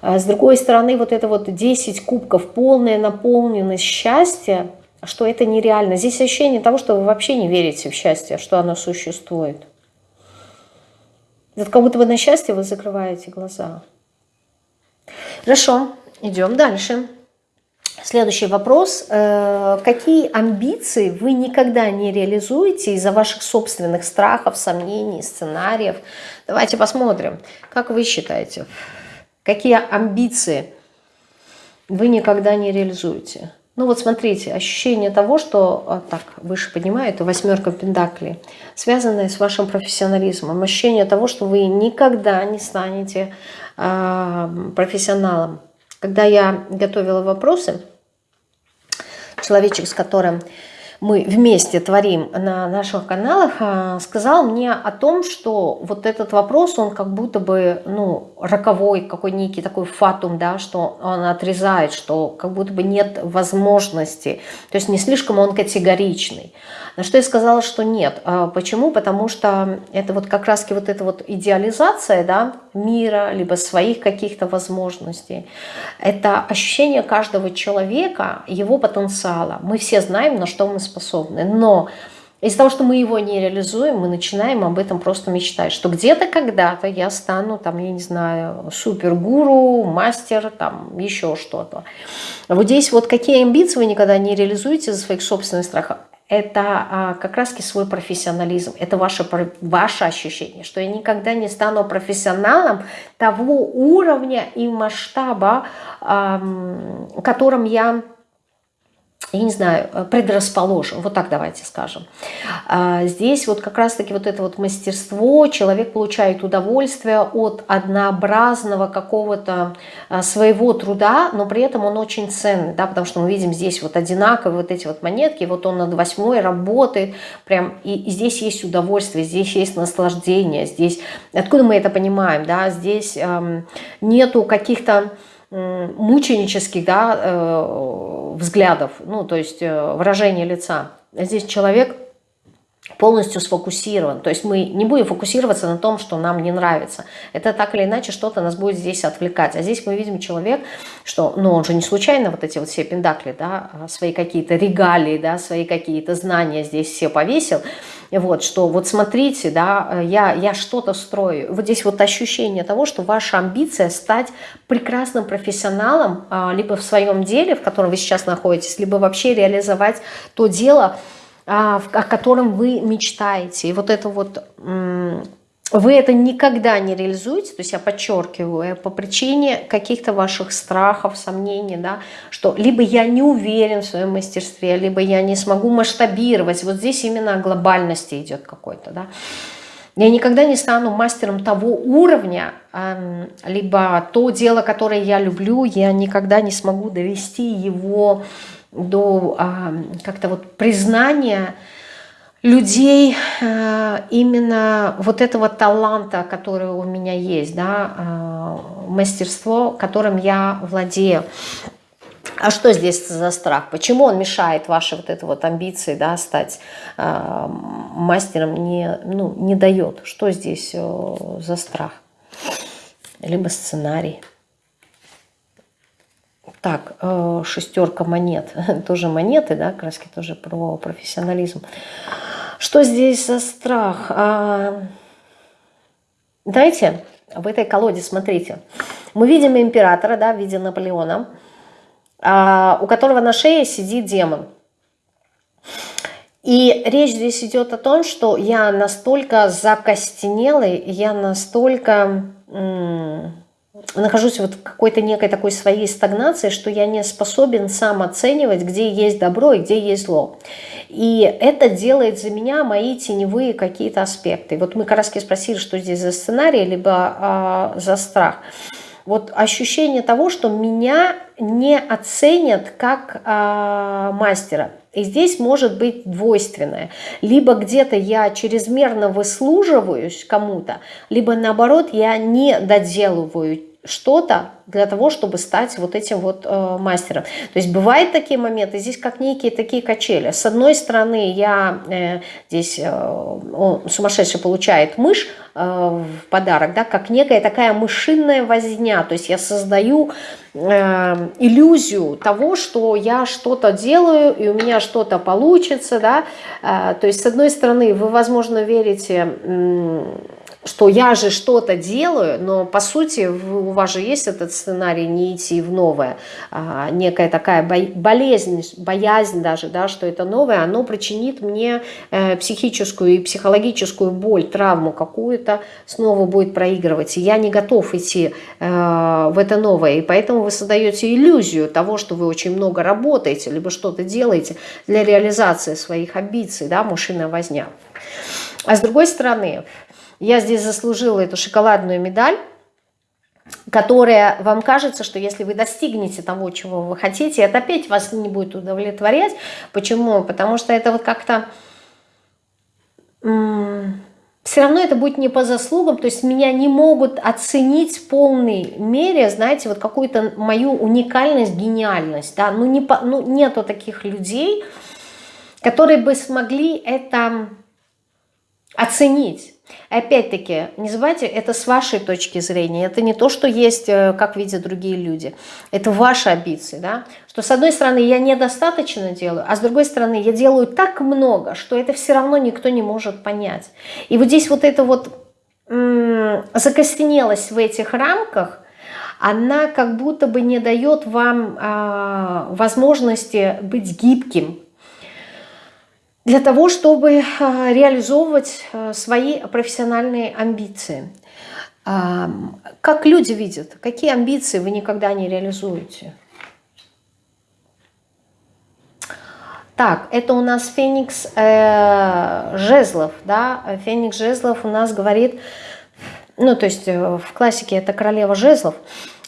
А с другой стороны, вот это вот 10 кубков, полная наполненность счастья – что это нереально. Здесь ощущение того, что вы вообще не верите в счастье, что оно существует. Это как будто бы на счастье вы закрываете глаза. Хорошо, идем дальше. Следующий вопрос. Э, какие амбиции вы никогда не реализуете из-за ваших собственных страхов, сомнений, сценариев? Давайте посмотрим. Как вы считаете, какие амбиции вы никогда не реализуете? Ну вот смотрите, ощущение того, что, а, так, выше поднимаю, это восьмерка пентаклей, связанное с вашим профессионализмом. Ощущение того, что вы никогда не станете э, профессионалом. Когда я готовила вопросы, человечек, с которым мы вместе творим на наших каналах, а, сказал мне о том, что вот этот вопрос, он как будто бы, ну, роковой, какой некий такой фатум, да, что он отрезает, что как будто бы нет возможности, то есть не слишком он категоричный. На что я сказала, что нет. А почему? Потому что это вот как раз вот эта вот идеализация да, мира, либо своих каких-то возможностей. Это ощущение каждого человека, его потенциала. Мы все знаем, на что мы способны. Но из-за того, что мы его не реализуем, мы начинаем об этом просто мечтать, что где-то когда-то я стану, там, я не знаю, супергуру, мастер, там, еще что-то. Вот здесь вот какие амбиции вы никогда не реализуете за своих собственных страхов, это а, как раз свой профессионализм, это ваше, ваше ощущение, что я никогда не стану профессионалом того уровня и масштаба, а, которым я я не знаю, э, предрасположен, вот так давайте скажем. А, здесь вот как раз-таки вот это вот мастерство, человек получает удовольствие от однообразного какого-то а, своего труда, но при этом он очень ценный, да, потому что мы видим здесь вот одинаковые вот эти вот монетки, вот он над восьмой работает, прям, и, здесь есть удовольствие, здесь есть наслаждение, здесь, откуда мы это понимаем, да, здесь эм, нету каких-то мученических да, э, взглядов, ну, то есть э, выражение лица. Здесь человек полностью сфокусирован. То есть мы не будем фокусироваться на том, что нам не нравится. Это так или иначе что-то нас будет здесь отвлекать. А здесь мы видим человек, что, ну, он же не случайно вот эти вот все пендакли, да, а свои какие-то регалии, да, свои какие-то знания здесь все повесил. Вот, что вот смотрите, да, я, я что-то строю. Вот здесь вот ощущение того, что ваша амбиция стать прекрасным профессионалом, а, либо в своем деле, в котором вы сейчас находитесь, либо вообще реализовать то дело, о котором вы мечтаете. И вот это вот, вы это никогда не реализуете, то есть я подчеркиваю, по причине каких-то ваших страхов, сомнений, да, что либо я не уверен в своем мастерстве, либо я не смогу масштабировать. Вот здесь именно о глобальности идет какой-то, да. Я никогда не стану мастером того уровня, либо то дело, которое я люблю, я никогда не смогу довести его до а, как-то вот признания людей а, именно вот этого таланта, который у меня есть, да, а, мастерство, которым я владею. А что здесь за страх? Почему он мешает вашей вот этой вот амбиции, да, стать э, мастером, не, ну, не дает? Что здесь э, за страх? Либо сценарий. Так, э, шестерка монет. тоже монеты, да, краски тоже про профессионализм. Что здесь за страх? А, знаете, в этой колоде, смотрите, мы видим императора, да, в виде Наполеона, а, у которого на шее сидит демон. И речь здесь идет о том, что я настолько закостенелый, я настолько нахожусь вот в какой-то некой такой своей стагнации, что я не способен сам оценивать, где есть добро и где есть зло. И это делает за меня мои теневые какие-то аспекты. Вот мы раз спросили, что здесь за сценарий, либо а, за страх. Вот ощущение того, что меня не оценят как а, мастера. И здесь может быть двойственное. Либо где-то я чрезмерно выслуживаюсь кому-то, либо наоборот я не доделываю что-то для того, чтобы стать вот этим вот э, мастером. То есть бывают такие моменты, здесь как некие такие качели. С одной стороны, я э, здесь, э, он, сумасшедший получает мышь э, в подарок, да, как некая такая мышиная возня. То есть я создаю э, иллюзию того, что я что-то делаю, и у меня что-то получится, да. Э, то есть с одной стороны, вы, возможно, верите... Э, что я же что-то делаю, но по сути у вас же есть этот сценарий не идти в новое, а, некая такая болезнь, боязнь даже, да, что это новое, оно причинит мне э, психическую и психологическую боль, травму какую-то, снова будет проигрывать, и я не готов идти э, в это новое, и поэтому вы создаете иллюзию того, что вы очень много работаете, либо что-то делаете для реализации своих амбиций, да, мужчина возня. А с другой стороны, я здесь заслужила эту шоколадную медаль, которая вам кажется, что если вы достигнете того, чего вы хотите, это опять вас не будет удовлетворять. Почему? Потому что это вот как-то... Все равно это будет не по заслугам, то есть меня не могут оценить в полной мере, знаете, вот какую-то мою уникальность, гениальность, да, ну, не по, ну нету таких людей, которые бы смогли это оценить. Опять-таки, не забывайте, это с вашей точки зрения, это не то, что есть, э, как видят другие люди. Это ваши амбиции, да? Что с одной стороны я недостаточно делаю, а с другой стороны я делаю так много, что это все равно никто не может понять. И вот здесь вот эта вот закостенелость в этих рамках, она как будто бы не дает вам э, возможности быть гибким, для того, чтобы э, реализовывать э, свои профессиональные амбиции. Как люди видят, какие амбиции вы никогда не реализуете? Так, это у нас Феникс э, Жезлов, да, Феникс Жезлов у нас говорит ну, то есть э, в классике это королева жезлов,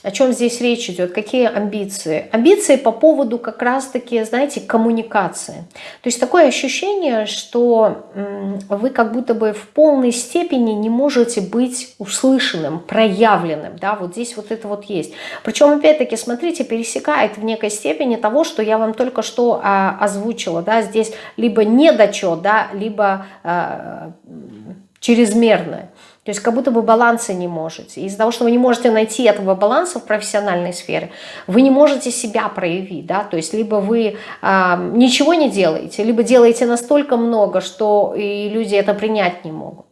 о чем здесь речь идет? Какие амбиции? Амбиции по поводу как раз-таки, знаете, коммуникации. То есть такое ощущение, что вы как будто бы в полной степени не можете быть услышанным, проявленным. Да, вот здесь вот это вот есть. Причем, опять-таки, смотрите, пересекает в некой степени того, что я вам только что а, озвучила. Да, здесь либо недочет, да, либо а, чрезмерное. То есть как будто бы баланса не можете. Из-за того, что вы не можете найти этого баланса в профессиональной сфере, вы не можете себя проявить. Да? То есть либо вы э, ничего не делаете, либо делаете настолько много, что и люди это принять не могут.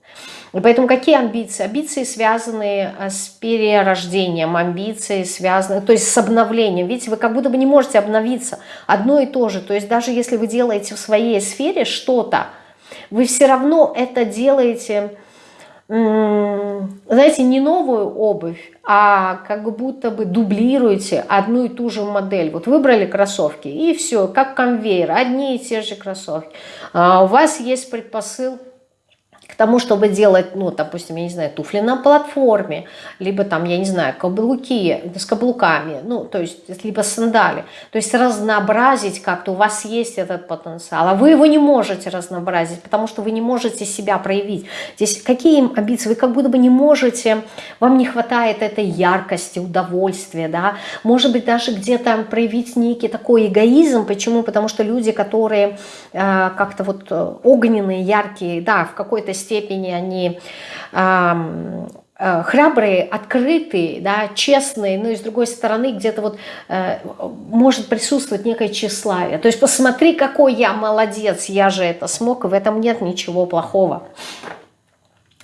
И поэтому какие амбиции? Амбиции связаны а, с перерождением, амбиции связаны, то есть с обновлением. Видите, вы как будто бы не можете обновиться. Одно и то же. То есть даже если вы делаете в своей сфере что-то, вы все равно это делаете знаете, не новую обувь, а как будто бы дублируете одну и ту же модель. Вот выбрали кроссовки, и все, как конвейер, одни и те же кроссовки. А у вас есть предпосыл к тому, чтобы делать, ну, допустим, я не знаю, туфли на платформе, либо там, я не знаю, каблуки с каблуками, ну, то есть, либо сандали. То есть разнообразить как-то, у вас есть этот потенциал, а вы его не можете разнообразить, потому что вы не можете себя проявить. Здесь какие амбиции? Вы как будто бы не можете, вам не хватает этой яркости, удовольствия, да, может быть, даже где-то проявить некий такой эгоизм. Почему? Потому что люди, которые э, как-то вот огненные, яркие, да, в какой-то степени они э, храбрые, открытые, да, честные, но и с другой стороны где-то вот э, может присутствовать некое тщеславие. То есть посмотри, какой я молодец, я же это смог, и в этом нет ничего плохого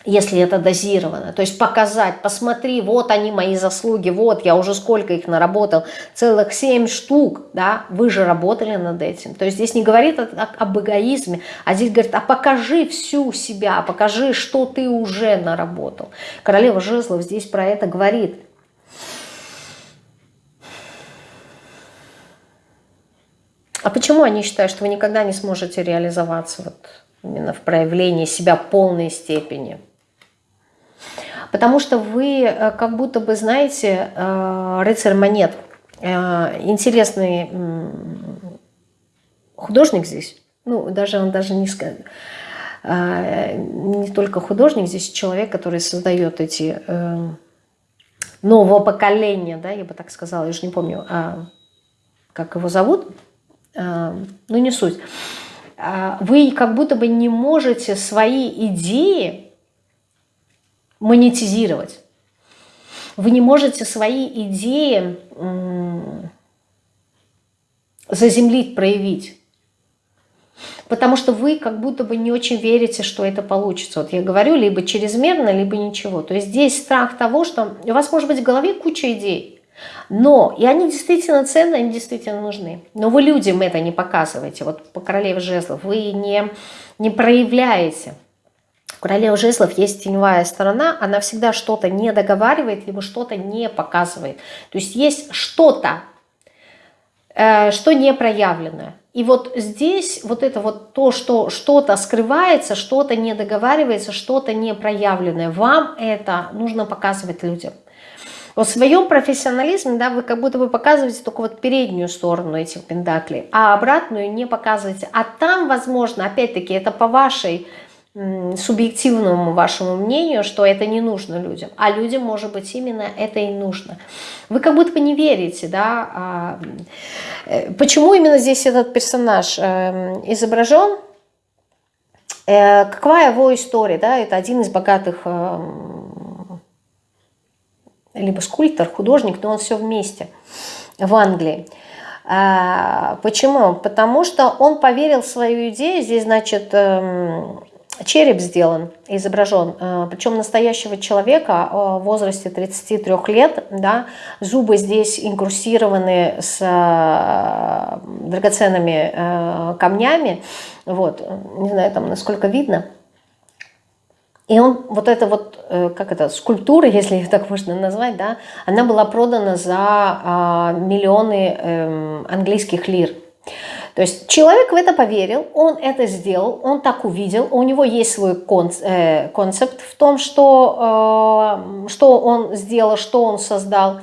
если это дозировано. То есть показать, посмотри, вот они мои заслуги, вот я уже сколько их наработал, целых семь штук, да, вы же работали над этим. То есть здесь не говорит об эгоизме, а здесь говорит, а покажи всю себя, покажи, что ты уже наработал. Королева Жезлов здесь про это говорит. А почему они считают, что вы никогда не сможете реализоваться вот именно в проявлении себя полной степени? Потому что вы э, как будто бы, знаете, э, рыцарь монет, э, интересный художник здесь, ну, даже он даже не скажет, не только художник, здесь человек, который создает эти нового поколения, да, я бы так сказала, я уже не помню, а, как его зовут, ну не суть. Вы как будто бы не можете свои идеи монетизировать. Вы не можете свои идеи заземлить, проявить. Потому что вы как будто бы не очень верите, что это получится. Вот я говорю, либо чрезмерно, либо ничего. То есть здесь страх того, что у вас может быть в голове куча идей. Но, и они действительно ценны, они действительно нужны. Но вы людям это не показываете. Вот по королеве жезлов вы не, не проявляете. У жезлов есть теневая сторона, она всегда что-то не договаривает, либо что-то не показывает. То есть есть что-то, э, что не проявленное. И вот здесь вот это вот то, что что-то скрывается, что-то не договаривается, что-то не проявленное, вам это нужно показывать людям. В своем профессионализме, да, вы как будто бы показываете только вот переднюю сторону этих пендаклей, а обратную не показываете. А там, возможно, опять-таки, это по вашей субъективному вашему мнению, что это не нужно людям, а людям, может быть, именно это и нужно. Вы как будто бы не верите, да, а, э, почему именно здесь этот персонаж эм, изображен, э, какова его история, да, это один из богатых либо скульптор, художник, но он все вместе в Англии. А, почему? Потому что он поверил в свою идею, здесь, значит, эм, череп сделан, изображен, э, причем настоящего человека э, в возрасте 33 лет, да, зубы здесь инкрустированы с э, драгоценными камнями, вот, не знаю, там насколько видно, и он, вот эта вот, как это, скульптура, если ее так можно назвать, да, она была продана за миллионы эм, английских лир. То есть человек в это поверил, он это сделал, он так увидел, у него есть свой э, концепт в том, что, э, что он сделал, что он создал.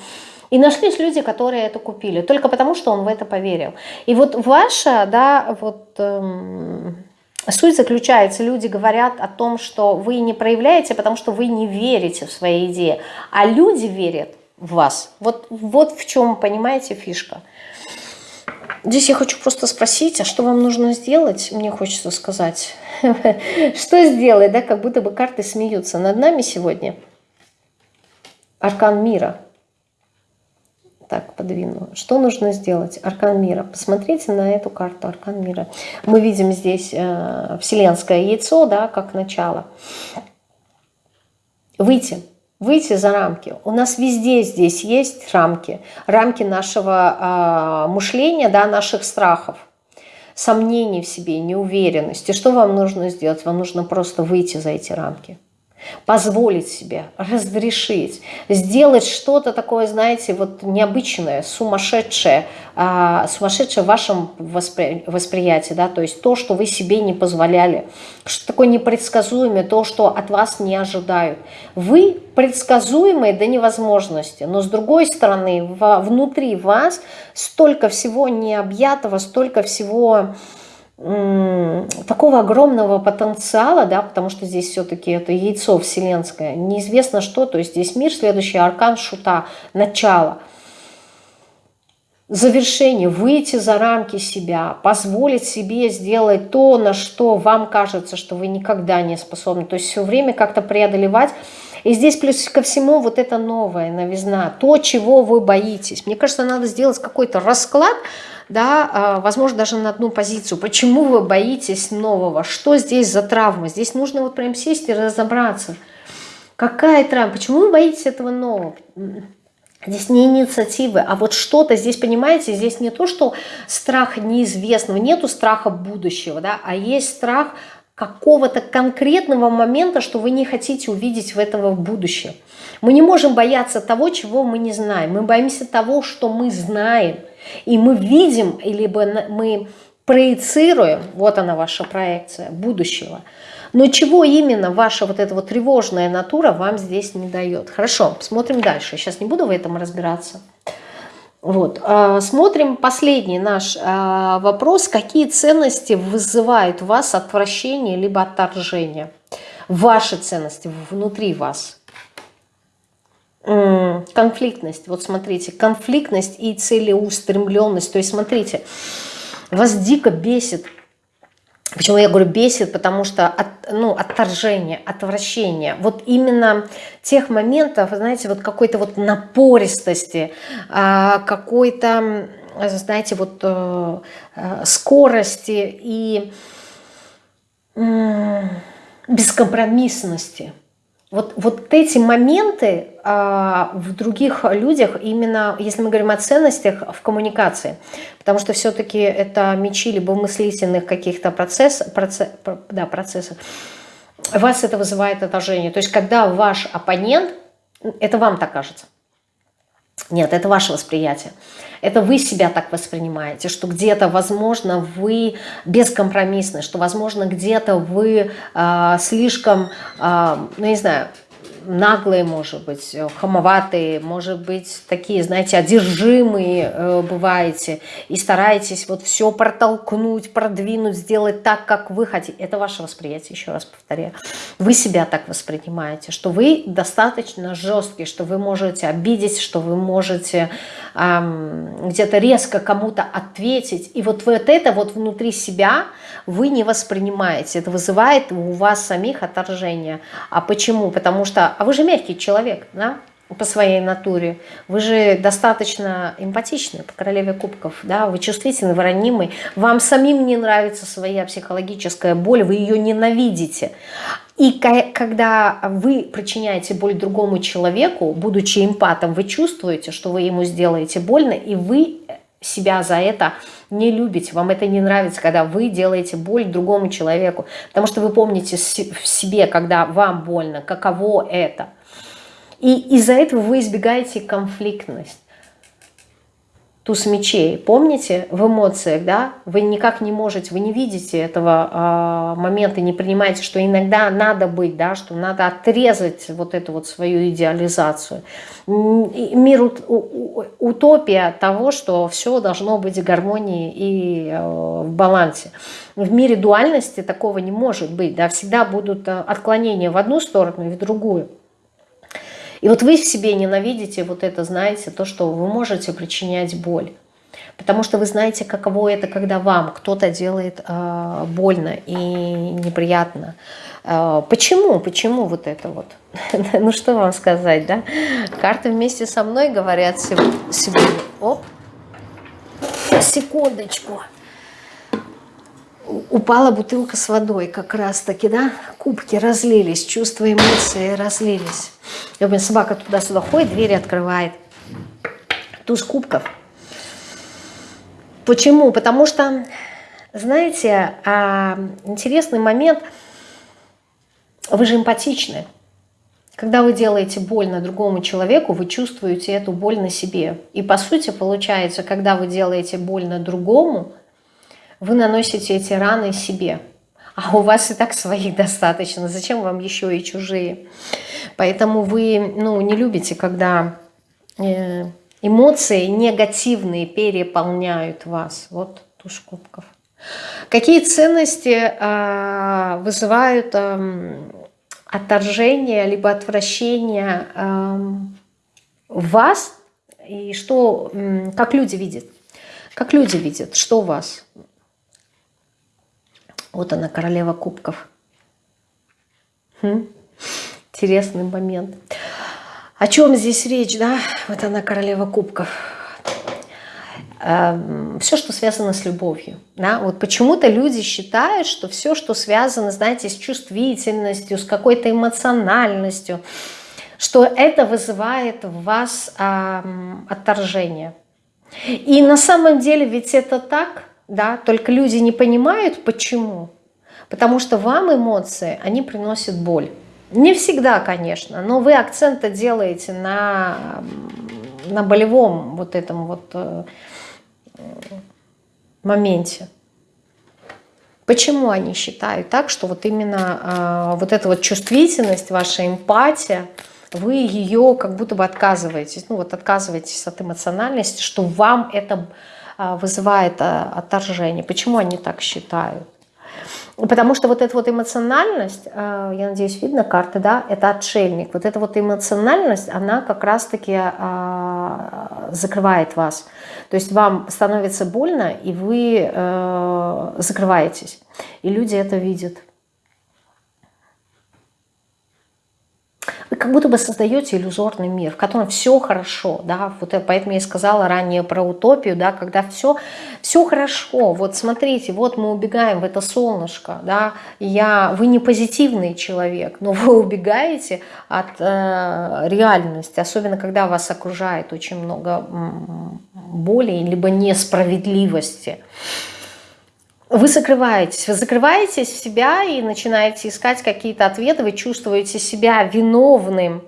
И нашлись люди, которые это купили, только потому, что он в это поверил. И вот ваша, да, вот... Эм, Суть заключается, люди говорят о том, что вы не проявляете, потому что вы не верите в свои идеи, а люди верят в вас. Вот, вот в чем, понимаете, фишка. Здесь я хочу просто спросить, а что вам нужно сделать? Мне хочется сказать. Что сделать, да, как будто бы карты смеются над нами сегодня. Аркан мира. Так, подвину. Что нужно сделать? Аркан мира. Посмотрите на эту карту Аркан мира. Мы видим здесь э, вселенское яйцо, да, как начало. Выйти. Выйти за рамки. У нас везде здесь есть рамки. Рамки нашего э, мышления, да, наших страхов сомнений в себе, неуверенности. Что вам нужно сделать? Вам нужно просто выйти за эти рамки позволить себе, разрешить, сделать что-то такое, знаете, вот необычное, сумасшедшее, а, сумасшедшее в вашем воспри восприятии, да, то есть то, что вы себе не позволяли, что такое непредсказуемое, то, что от вас не ожидают. Вы предсказуемые до невозможности, но с другой стороны, внутри вас столько всего необъятого, столько всего такого огромного потенциала, да, потому что здесь все-таки это яйцо вселенское, неизвестно что, то есть здесь мир, следующий аркан шута, начало, завершение, выйти за рамки себя, позволить себе сделать то, на что вам кажется, что вы никогда не способны, то есть все время как-то преодолевать, и здесь плюс ко всему вот это новая новизна, то, чего вы боитесь. Мне кажется, надо сделать какой-то расклад, да, а, возможно, даже на одну позицию. Почему вы боитесь нового? Что здесь за травма? Здесь нужно вот прям сесть и разобраться. Какая травма? Почему вы боитесь этого нового? Здесь не инициативы, а вот что-то здесь, понимаете, здесь не то, что страх неизвестного, нету страха будущего, да, а есть страх какого-то конкретного момента, что вы не хотите увидеть в этого будущее. Мы не можем бояться того, чего мы не знаем. Мы боимся того, что мы знаем. И мы видим, либо мы проецируем, вот она ваша проекция будущего. Но чего именно ваша вот эта вот тревожная натура вам здесь не дает? Хорошо, смотрим дальше. Сейчас не буду в этом разбираться. Вот. А, смотрим последний наш а, вопрос. Какие ценности вызывают у вас отвращение либо отторжение? Ваши ценности внутри вас конфликтность. Вот смотрите, конфликтность и целеустремленность. То есть смотрите, вас дико бесит. Почему я говорю бесит? Потому что от, ну, отторжение, отвращение. Вот именно тех моментов, знаете, вот какой-то вот напористости, а, какой-то, знаете, вот э, э, скорости и бескомпромиссности. Вот, вот эти моменты а, в других людях, именно если мы говорим о ценностях в коммуникации, потому что все-таки это мечи либо мыслительных каких-то процесс, процесс, да, процессов, вас это вызывает отражение. То есть когда ваш оппонент, это вам так кажется, нет, это ваше восприятие. Это вы себя так воспринимаете, что где-то, возможно, вы бескомпромиссны, что, возможно, где-то вы э, слишком, э, ну, не знаю, наглые, может быть, э, хамоватые, может быть, такие, знаете, одержимые э, бываете и стараетесь вот все протолкнуть, продвинуть, сделать так, как вы хотите. Это ваше восприятие, еще раз повторяю. Вы себя так воспринимаете, что вы достаточно жесткие, что вы можете обидеть, что вы можете эм, где-то резко кому-то ответить. И вот, вот это вот внутри себя вы не воспринимаете. Это вызывает у вас самих отторжение. А почему? Потому что а вы же мягкий человек, да, по своей натуре. Вы же достаточно эмпатичны по королеве кубков, да, вы чувствительны, вы ранимый. Вам самим не нравится своя психологическая боль, вы ее ненавидите. И когда вы причиняете боль другому человеку, будучи эмпатом, вы чувствуете, что вы ему сделаете больно, и вы себя за это не любите, вам это не нравится, когда вы делаете боль другому человеку, потому что вы помните в себе, когда вам больно, каково это. И из-за этого вы избегаете конфликтность. Туз мечей. Помните, в эмоциях, да, вы никак не можете, вы не видите этого э, момента, не принимаете, что иногда надо быть, да, что надо отрезать вот эту вот свою идеализацию. Мир утопия того, что все должно быть в гармонии и э, в балансе. В мире дуальности такого не может быть, да, всегда будут э, отклонения в одну сторону и в другую. И вот вы в себе ненавидите вот это, знаете, то, что вы можете причинять боль. Потому что вы знаете, каково это, когда вам кто-то делает э, больно и неприятно. Э, почему? Почему вот это вот? ну что вам сказать, да? Карты вместе со мной говорят сегодня. Оп, секундочку упала бутылка с водой как раз-таки, да, кубки разлились, чувства, эмоции разлились. Я думаю, собака туда-сюда ходит, двери открывает. Туз кубков. Почему? Потому что, знаете, а, интересный момент, вы же эмпатичны. Когда вы делаете больно другому человеку, вы чувствуете эту боль на себе. И по сути получается, когда вы делаете больно другому, вы наносите эти раны себе. А у вас и так своих достаточно. Зачем вам еще и чужие? Поэтому вы ну, не любите, когда э, эмоции негативные переполняют вас. Вот туш кубков. Какие ценности э, вызывают э, отторжение либо отвращение э, вас? И что, как люди видят? Как люди видят, что у вас? Вот она, королева кубков. Хм. Интересный момент. О чем здесь речь, да? Вот она, королева кубков. Эм, все, что связано с любовью. Да? Вот почему-то люди считают, что все, что связано, знаете, с чувствительностью, с какой-то эмоциональностью, что это вызывает в вас эм, отторжение. И на самом деле ведь это так – да, только люди не понимают, почему. Потому что вам эмоции, они приносят боль. Не всегда, конечно, но вы акцента делаете на, на болевом вот этом вот э, моменте. Почему они считают так, что вот именно э, вот эта вот чувствительность, ваша эмпатия, вы ее как будто бы отказываетесь, ну вот отказываетесь от эмоциональности, что вам это вызывает а, отторжение. Почему они так считают? Потому что вот эта вот эмоциональность, а, я надеюсь, видно карты, да, это отшельник. Вот эта вот эмоциональность, она как раз-таки закрывает вас. То есть вам становится больно, и вы закрываетесь. И люди это видят. Как будто бы создаете иллюзорный мир, в котором все хорошо, да, вот поэтому я и сказала ранее про утопию, да, когда все, все хорошо, вот смотрите, вот мы убегаем в это солнышко, да, я, вы не позитивный человек, но вы убегаете от э, реальности, особенно когда вас окружает очень много боли, либо несправедливости, вы закрываетесь, вы закрываетесь в себя и начинаете искать какие-то ответы, вы чувствуете себя виновным.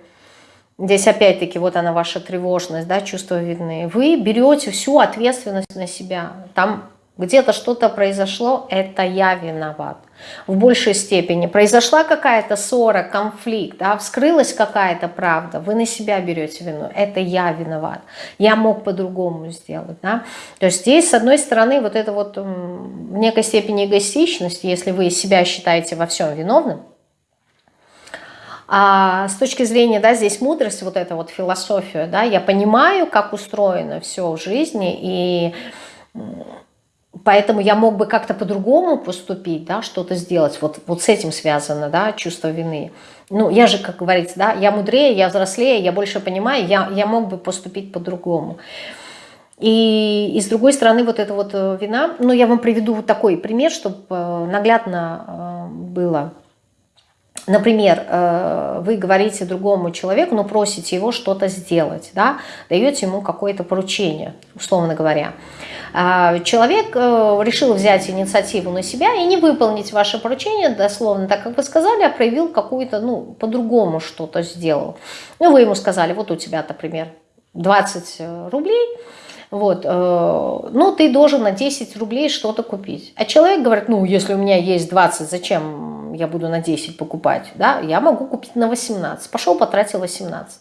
Здесь опять-таки вот она ваша тревожность, да, чувство вины. Вы берете всю ответственность на себя. Там где-то что-то произошло, это я виноват в большей степени. Произошла какая-то ссора, конфликт, да, вскрылась какая-то правда, вы на себя берете вину, это я виноват, я мог по-другому сделать. Да? То есть здесь, с одной стороны, вот это вот в некой степени эгоистичность, если вы себя считаете во всем виновным, а с точки зрения, да, здесь мудрость, вот эта вот философия, да, я понимаю, как устроено все в жизни, и Поэтому я мог бы как-то по-другому поступить, да, что-то сделать. Вот, вот с этим связано, да, чувство вины. Ну, я же, как говорится, да, я мудрее, я взрослее, я больше понимаю, я, я мог бы поступить по-другому. И, и с другой стороны, вот эта вот э, вина, ну, я вам приведу вот такой пример, чтобы э, наглядно э, было. Например, вы говорите другому человеку, ну, просите его что-то сделать, да, даете ему какое-то поручение, условно говоря. А, человек э, решил взять инициативу на себя и не выполнить ваше поручение дословно, так как вы сказали, а проявил какую-то, ну, по-другому что-то сделал. Ну, вы ему сказали, вот у тебя, например, 20 э, рублей, вот, э, ну, ты должен на 10 рублей что-то купить. А человек говорит, ну, если у меня есть 20, зачем я буду на 10 покупать, да, я могу купить на 18. Пошел, потратил 18.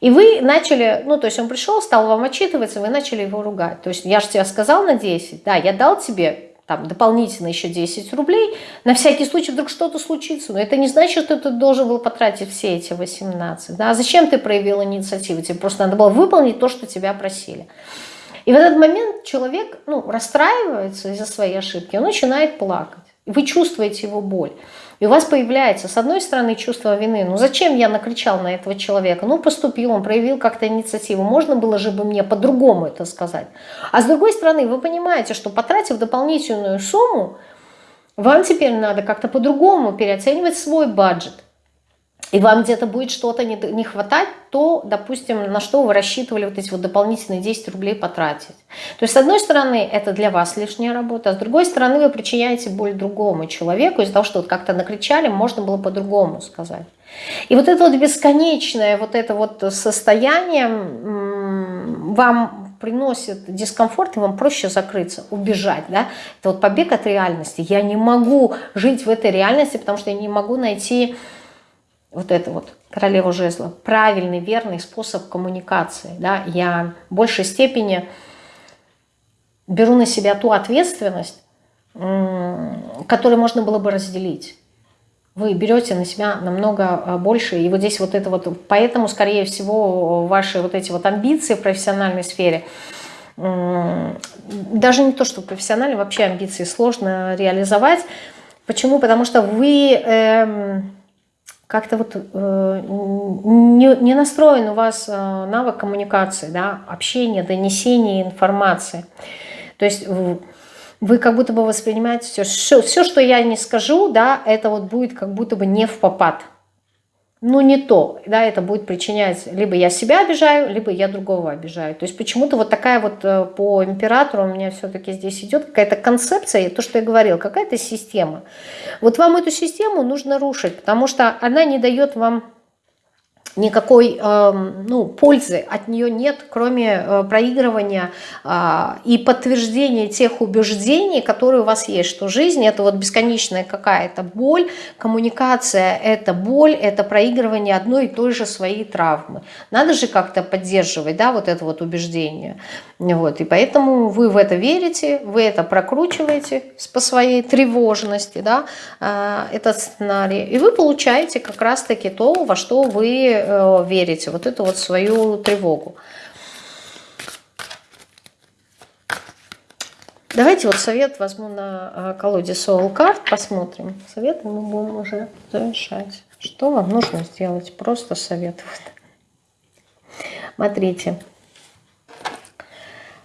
И вы начали, ну, то есть он пришел, стал вам отчитываться, вы начали его ругать. То есть я же тебе сказал на 10, да, я дал тебе там дополнительно еще 10 рублей, на всякий случай вдруг что-то случится. Но это не значит, что ты должен был потратить все эти 18. Да? А зачем ты проявил инициативу? Тебе просто надо было выполнить то, что тебя просили. И в этот момент человек ну, расстраивается из-за своей ошибки, он начинает плакать. Вы чувствуете его боль. И у вас появляется, с одной стороны, чувство вины. Ну зачем я накричал на этого человека? Ну поступил, он проявил как-то инициативу. Можно было же бы мне по-другому это сказать. А с другой стороны, вы понимаете, что потратив дополнительную сумму, вам теперь надо как-то по-другому переоценивать свой бюджет и вам где-то будет что-то не, не хватать, то, допустим, на что вы рассчитывали вот эти вот дополнительные 10 рублей потратить. То есть, с одной стороны, это для вас лишняя работа, а с другой стороны, вы причиняете боль другому человеку из-за того, что вот как-то накричали, можно было по-другому сказать. И вот это вот бесконечное вот это вот состояние вам приносит дискомфорт, и вам проще закрыться, убежать. Да? Это вот побег от реальности. Я не могу жить в этой реальности, потому что я не могу найти вот это вот, королева жезла, правильный, верный способ коммуникации. Да? Я в большей степени беру на себя ту ответственность, которую можно было бы разделить. Вы берете на себя намного а, больше, и вот здесь вот это вот, поэтому, скорее всего, ваши вот эти вот амбиции в профессиональной сфере, даже не то, что профессионально, вообще амбиции сложно реализовать. Почему? Потому что вы... Эм, как-то вот э, не, не настроен у вас э, навык коммуникации, да, общения, донесения информации. То есть вы, как будто бы воспринимаете все, все, все, что я не скажу, да, это вот будет как будто бы не в попад ну не то, да, это будет причинять, либо я себя обижаю, либо я другого обижаю. То есть почему-то вот такая вот э, по императору у меня все-таки здесь идет какая-то концепция, то, что я говорил, какая-то система. Вот вам эту систему нужно рушить, потому что она не дает вам никакой э, ну, пользы от нее нет, кроме э, проигрывания э, и подтверждения тех убеждений, которые у вас есть, что жизнь это вот бесконечная какая-то боль, коммуникация это боль, это проигрывание одной и той же своей травмы. Надо же как-то поддерживать, да, вот это вот убеждение. Вот, и поэтому вы в это верите, вы это прокручиваете по своей тревожности, да, э, этот сценарий, и вы получаете как раз-таки то, во что вы э, верите, вот эту вот свою тревогу. Давайте вот совет возьму на э, колоде Soul Card, посмотрим. Советы мы будем уже завершать. Что вам нужно сделать? Просто совет. Смотрите.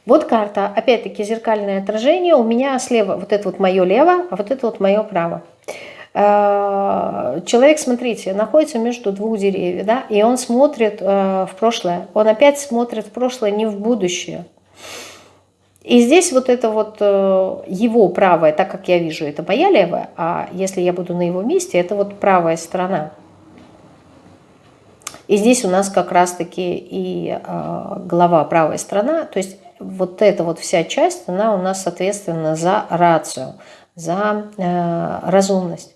Вот карта, опять-таки зеркальное отражение. У меня слева вот это вот мое лево, а вот это вот мое право. Э, человек, смотрите, находится между двух деревьев, да, и он смотрит э, в прошлое. Он опять смотрит в прошлое, не в будущее. И здесь вот это вот э, его правое, так как я вижу, это моя левая, а если я буду на его месте, это вот правая сторона. И здесь у нас как раз-таки и голова правая сторона, то есть вот эта вот вся часть, она у нас, соответственно, за рацию, за э, разумность.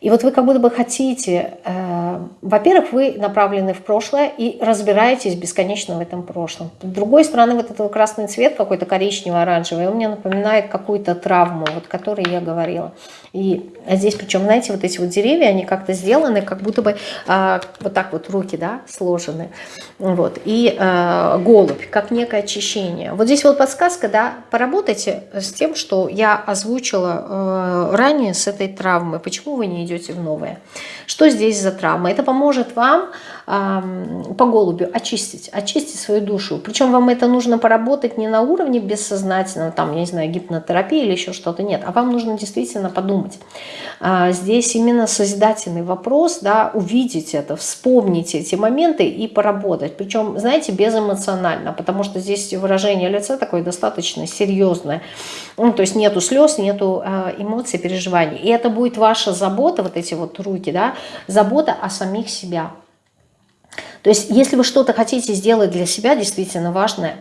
И вот вы как будто бы хотите, э, во-первых, вы направлены в прошлое и разбираетесь бесконечно в этом прошлом. С другой стороны, вот этот красный цвет, какой-то коричневый-оранжевый, он мне напоминает какую-то травму, вот, о которой я говорила. И здесь, причем, знаете, вот эти вот деревья, они как-то сделаны, как будто бы э, вот так вот руки, да, сложены. Вот. И э, голубь, как некое очищение. Вот здесь вот подсказка, да, поработайте с тем, что я озвучила э, ранее с этой травмой. Почему вы не идете в новое. Что здесь за травма? Это поможет вам по голубю очистить, очистить свою душу. Причем вам это нужно поработать не на уровне бессознательного, там, я не знаю, гипнотерапии или еще что-то, нет, а вам нужно действительно подумать. А, здесь именно созидательный вопрос, да, увидеть это, вспомнить эти моменты и поработать. Причем, знаете, безэмоционально, потому что здесь выражение лица такое достаточно серьезное. Ну, то есть нету слез, нету э, эмоций, переживаний. И это будет ваша забота, вот эти вот руки, да, забота о самих себя. То есть если вы что-то хотите сделать для себя, действительно важное,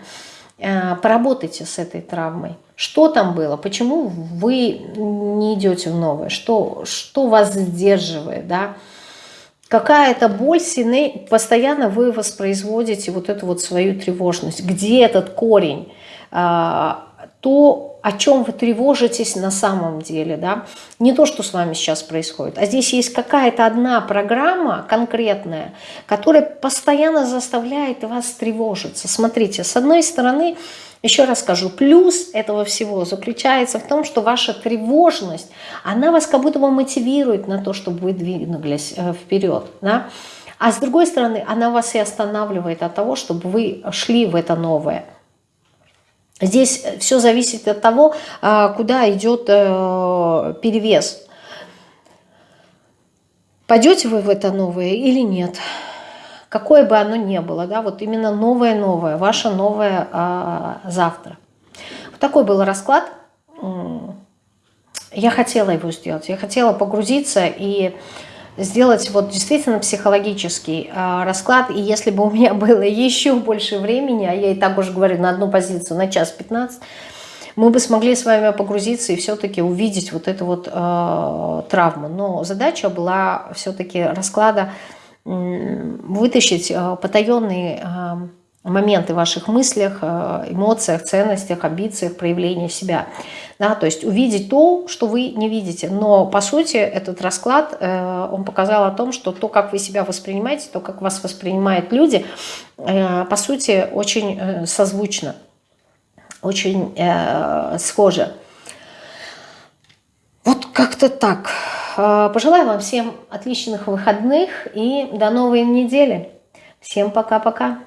э, поработайте с этой травмой. Что там было? Почему вы не идете в новое? Что, что вас сдерживает? Да? Какая-то боль сильнее, постоянно вы воспроизводите вот эту вот свою тревожность. Где этот корень? То, о чем вы тревожитесь на самом деле, да, не то, что с вами сейчас происходит, а здесь есть какая-то одна программа конкретная, которая постоянно заставляет вас тревожиться. Смотрите, с одной стороны, еще раз скажу, плюс этого всего заключается в том, что ваша тревожность, она вас как будто бы мотивирует на то, чтобы вы двинулись э, вперед, да, а с другой стороны, она вас и останавливает от того, чтобы вы шли в это новое. Здесь все зависит от того, а, куда идет э, перевес. Пойдете вы в это новое или нет? Какое бы оно ни было, да, вот именно новое-новое, ваше новое а, завтра. Вот такой был расклад. Я хотела его сделать, я хотела погрузиться и сделать вот действительно психологический э, расклад. И если бы у меня было еще больше времени, а я и так уже говорю на одну позицию на час 15, мы бы смогли с вами погрузиться и все-таки увидеть вот эту вот э, травму. Но задача была все-таки расклада э, вытащить э, потаенные э, моменты в ваших мыслях, э, эмоциях, ценностях, амбициях, проявления себя. Да, то есть увидеть то, что вы не видите. Но по сути этот расклад, э, он показал о том, что то, как вы себя воспринимаете, то, как вас воспринимают люди, э, по сути очень созвучно, очень схоже. Вот как-то так. Пожелаю вам всем отличных выходных и до новой недели. Всем пока-пока.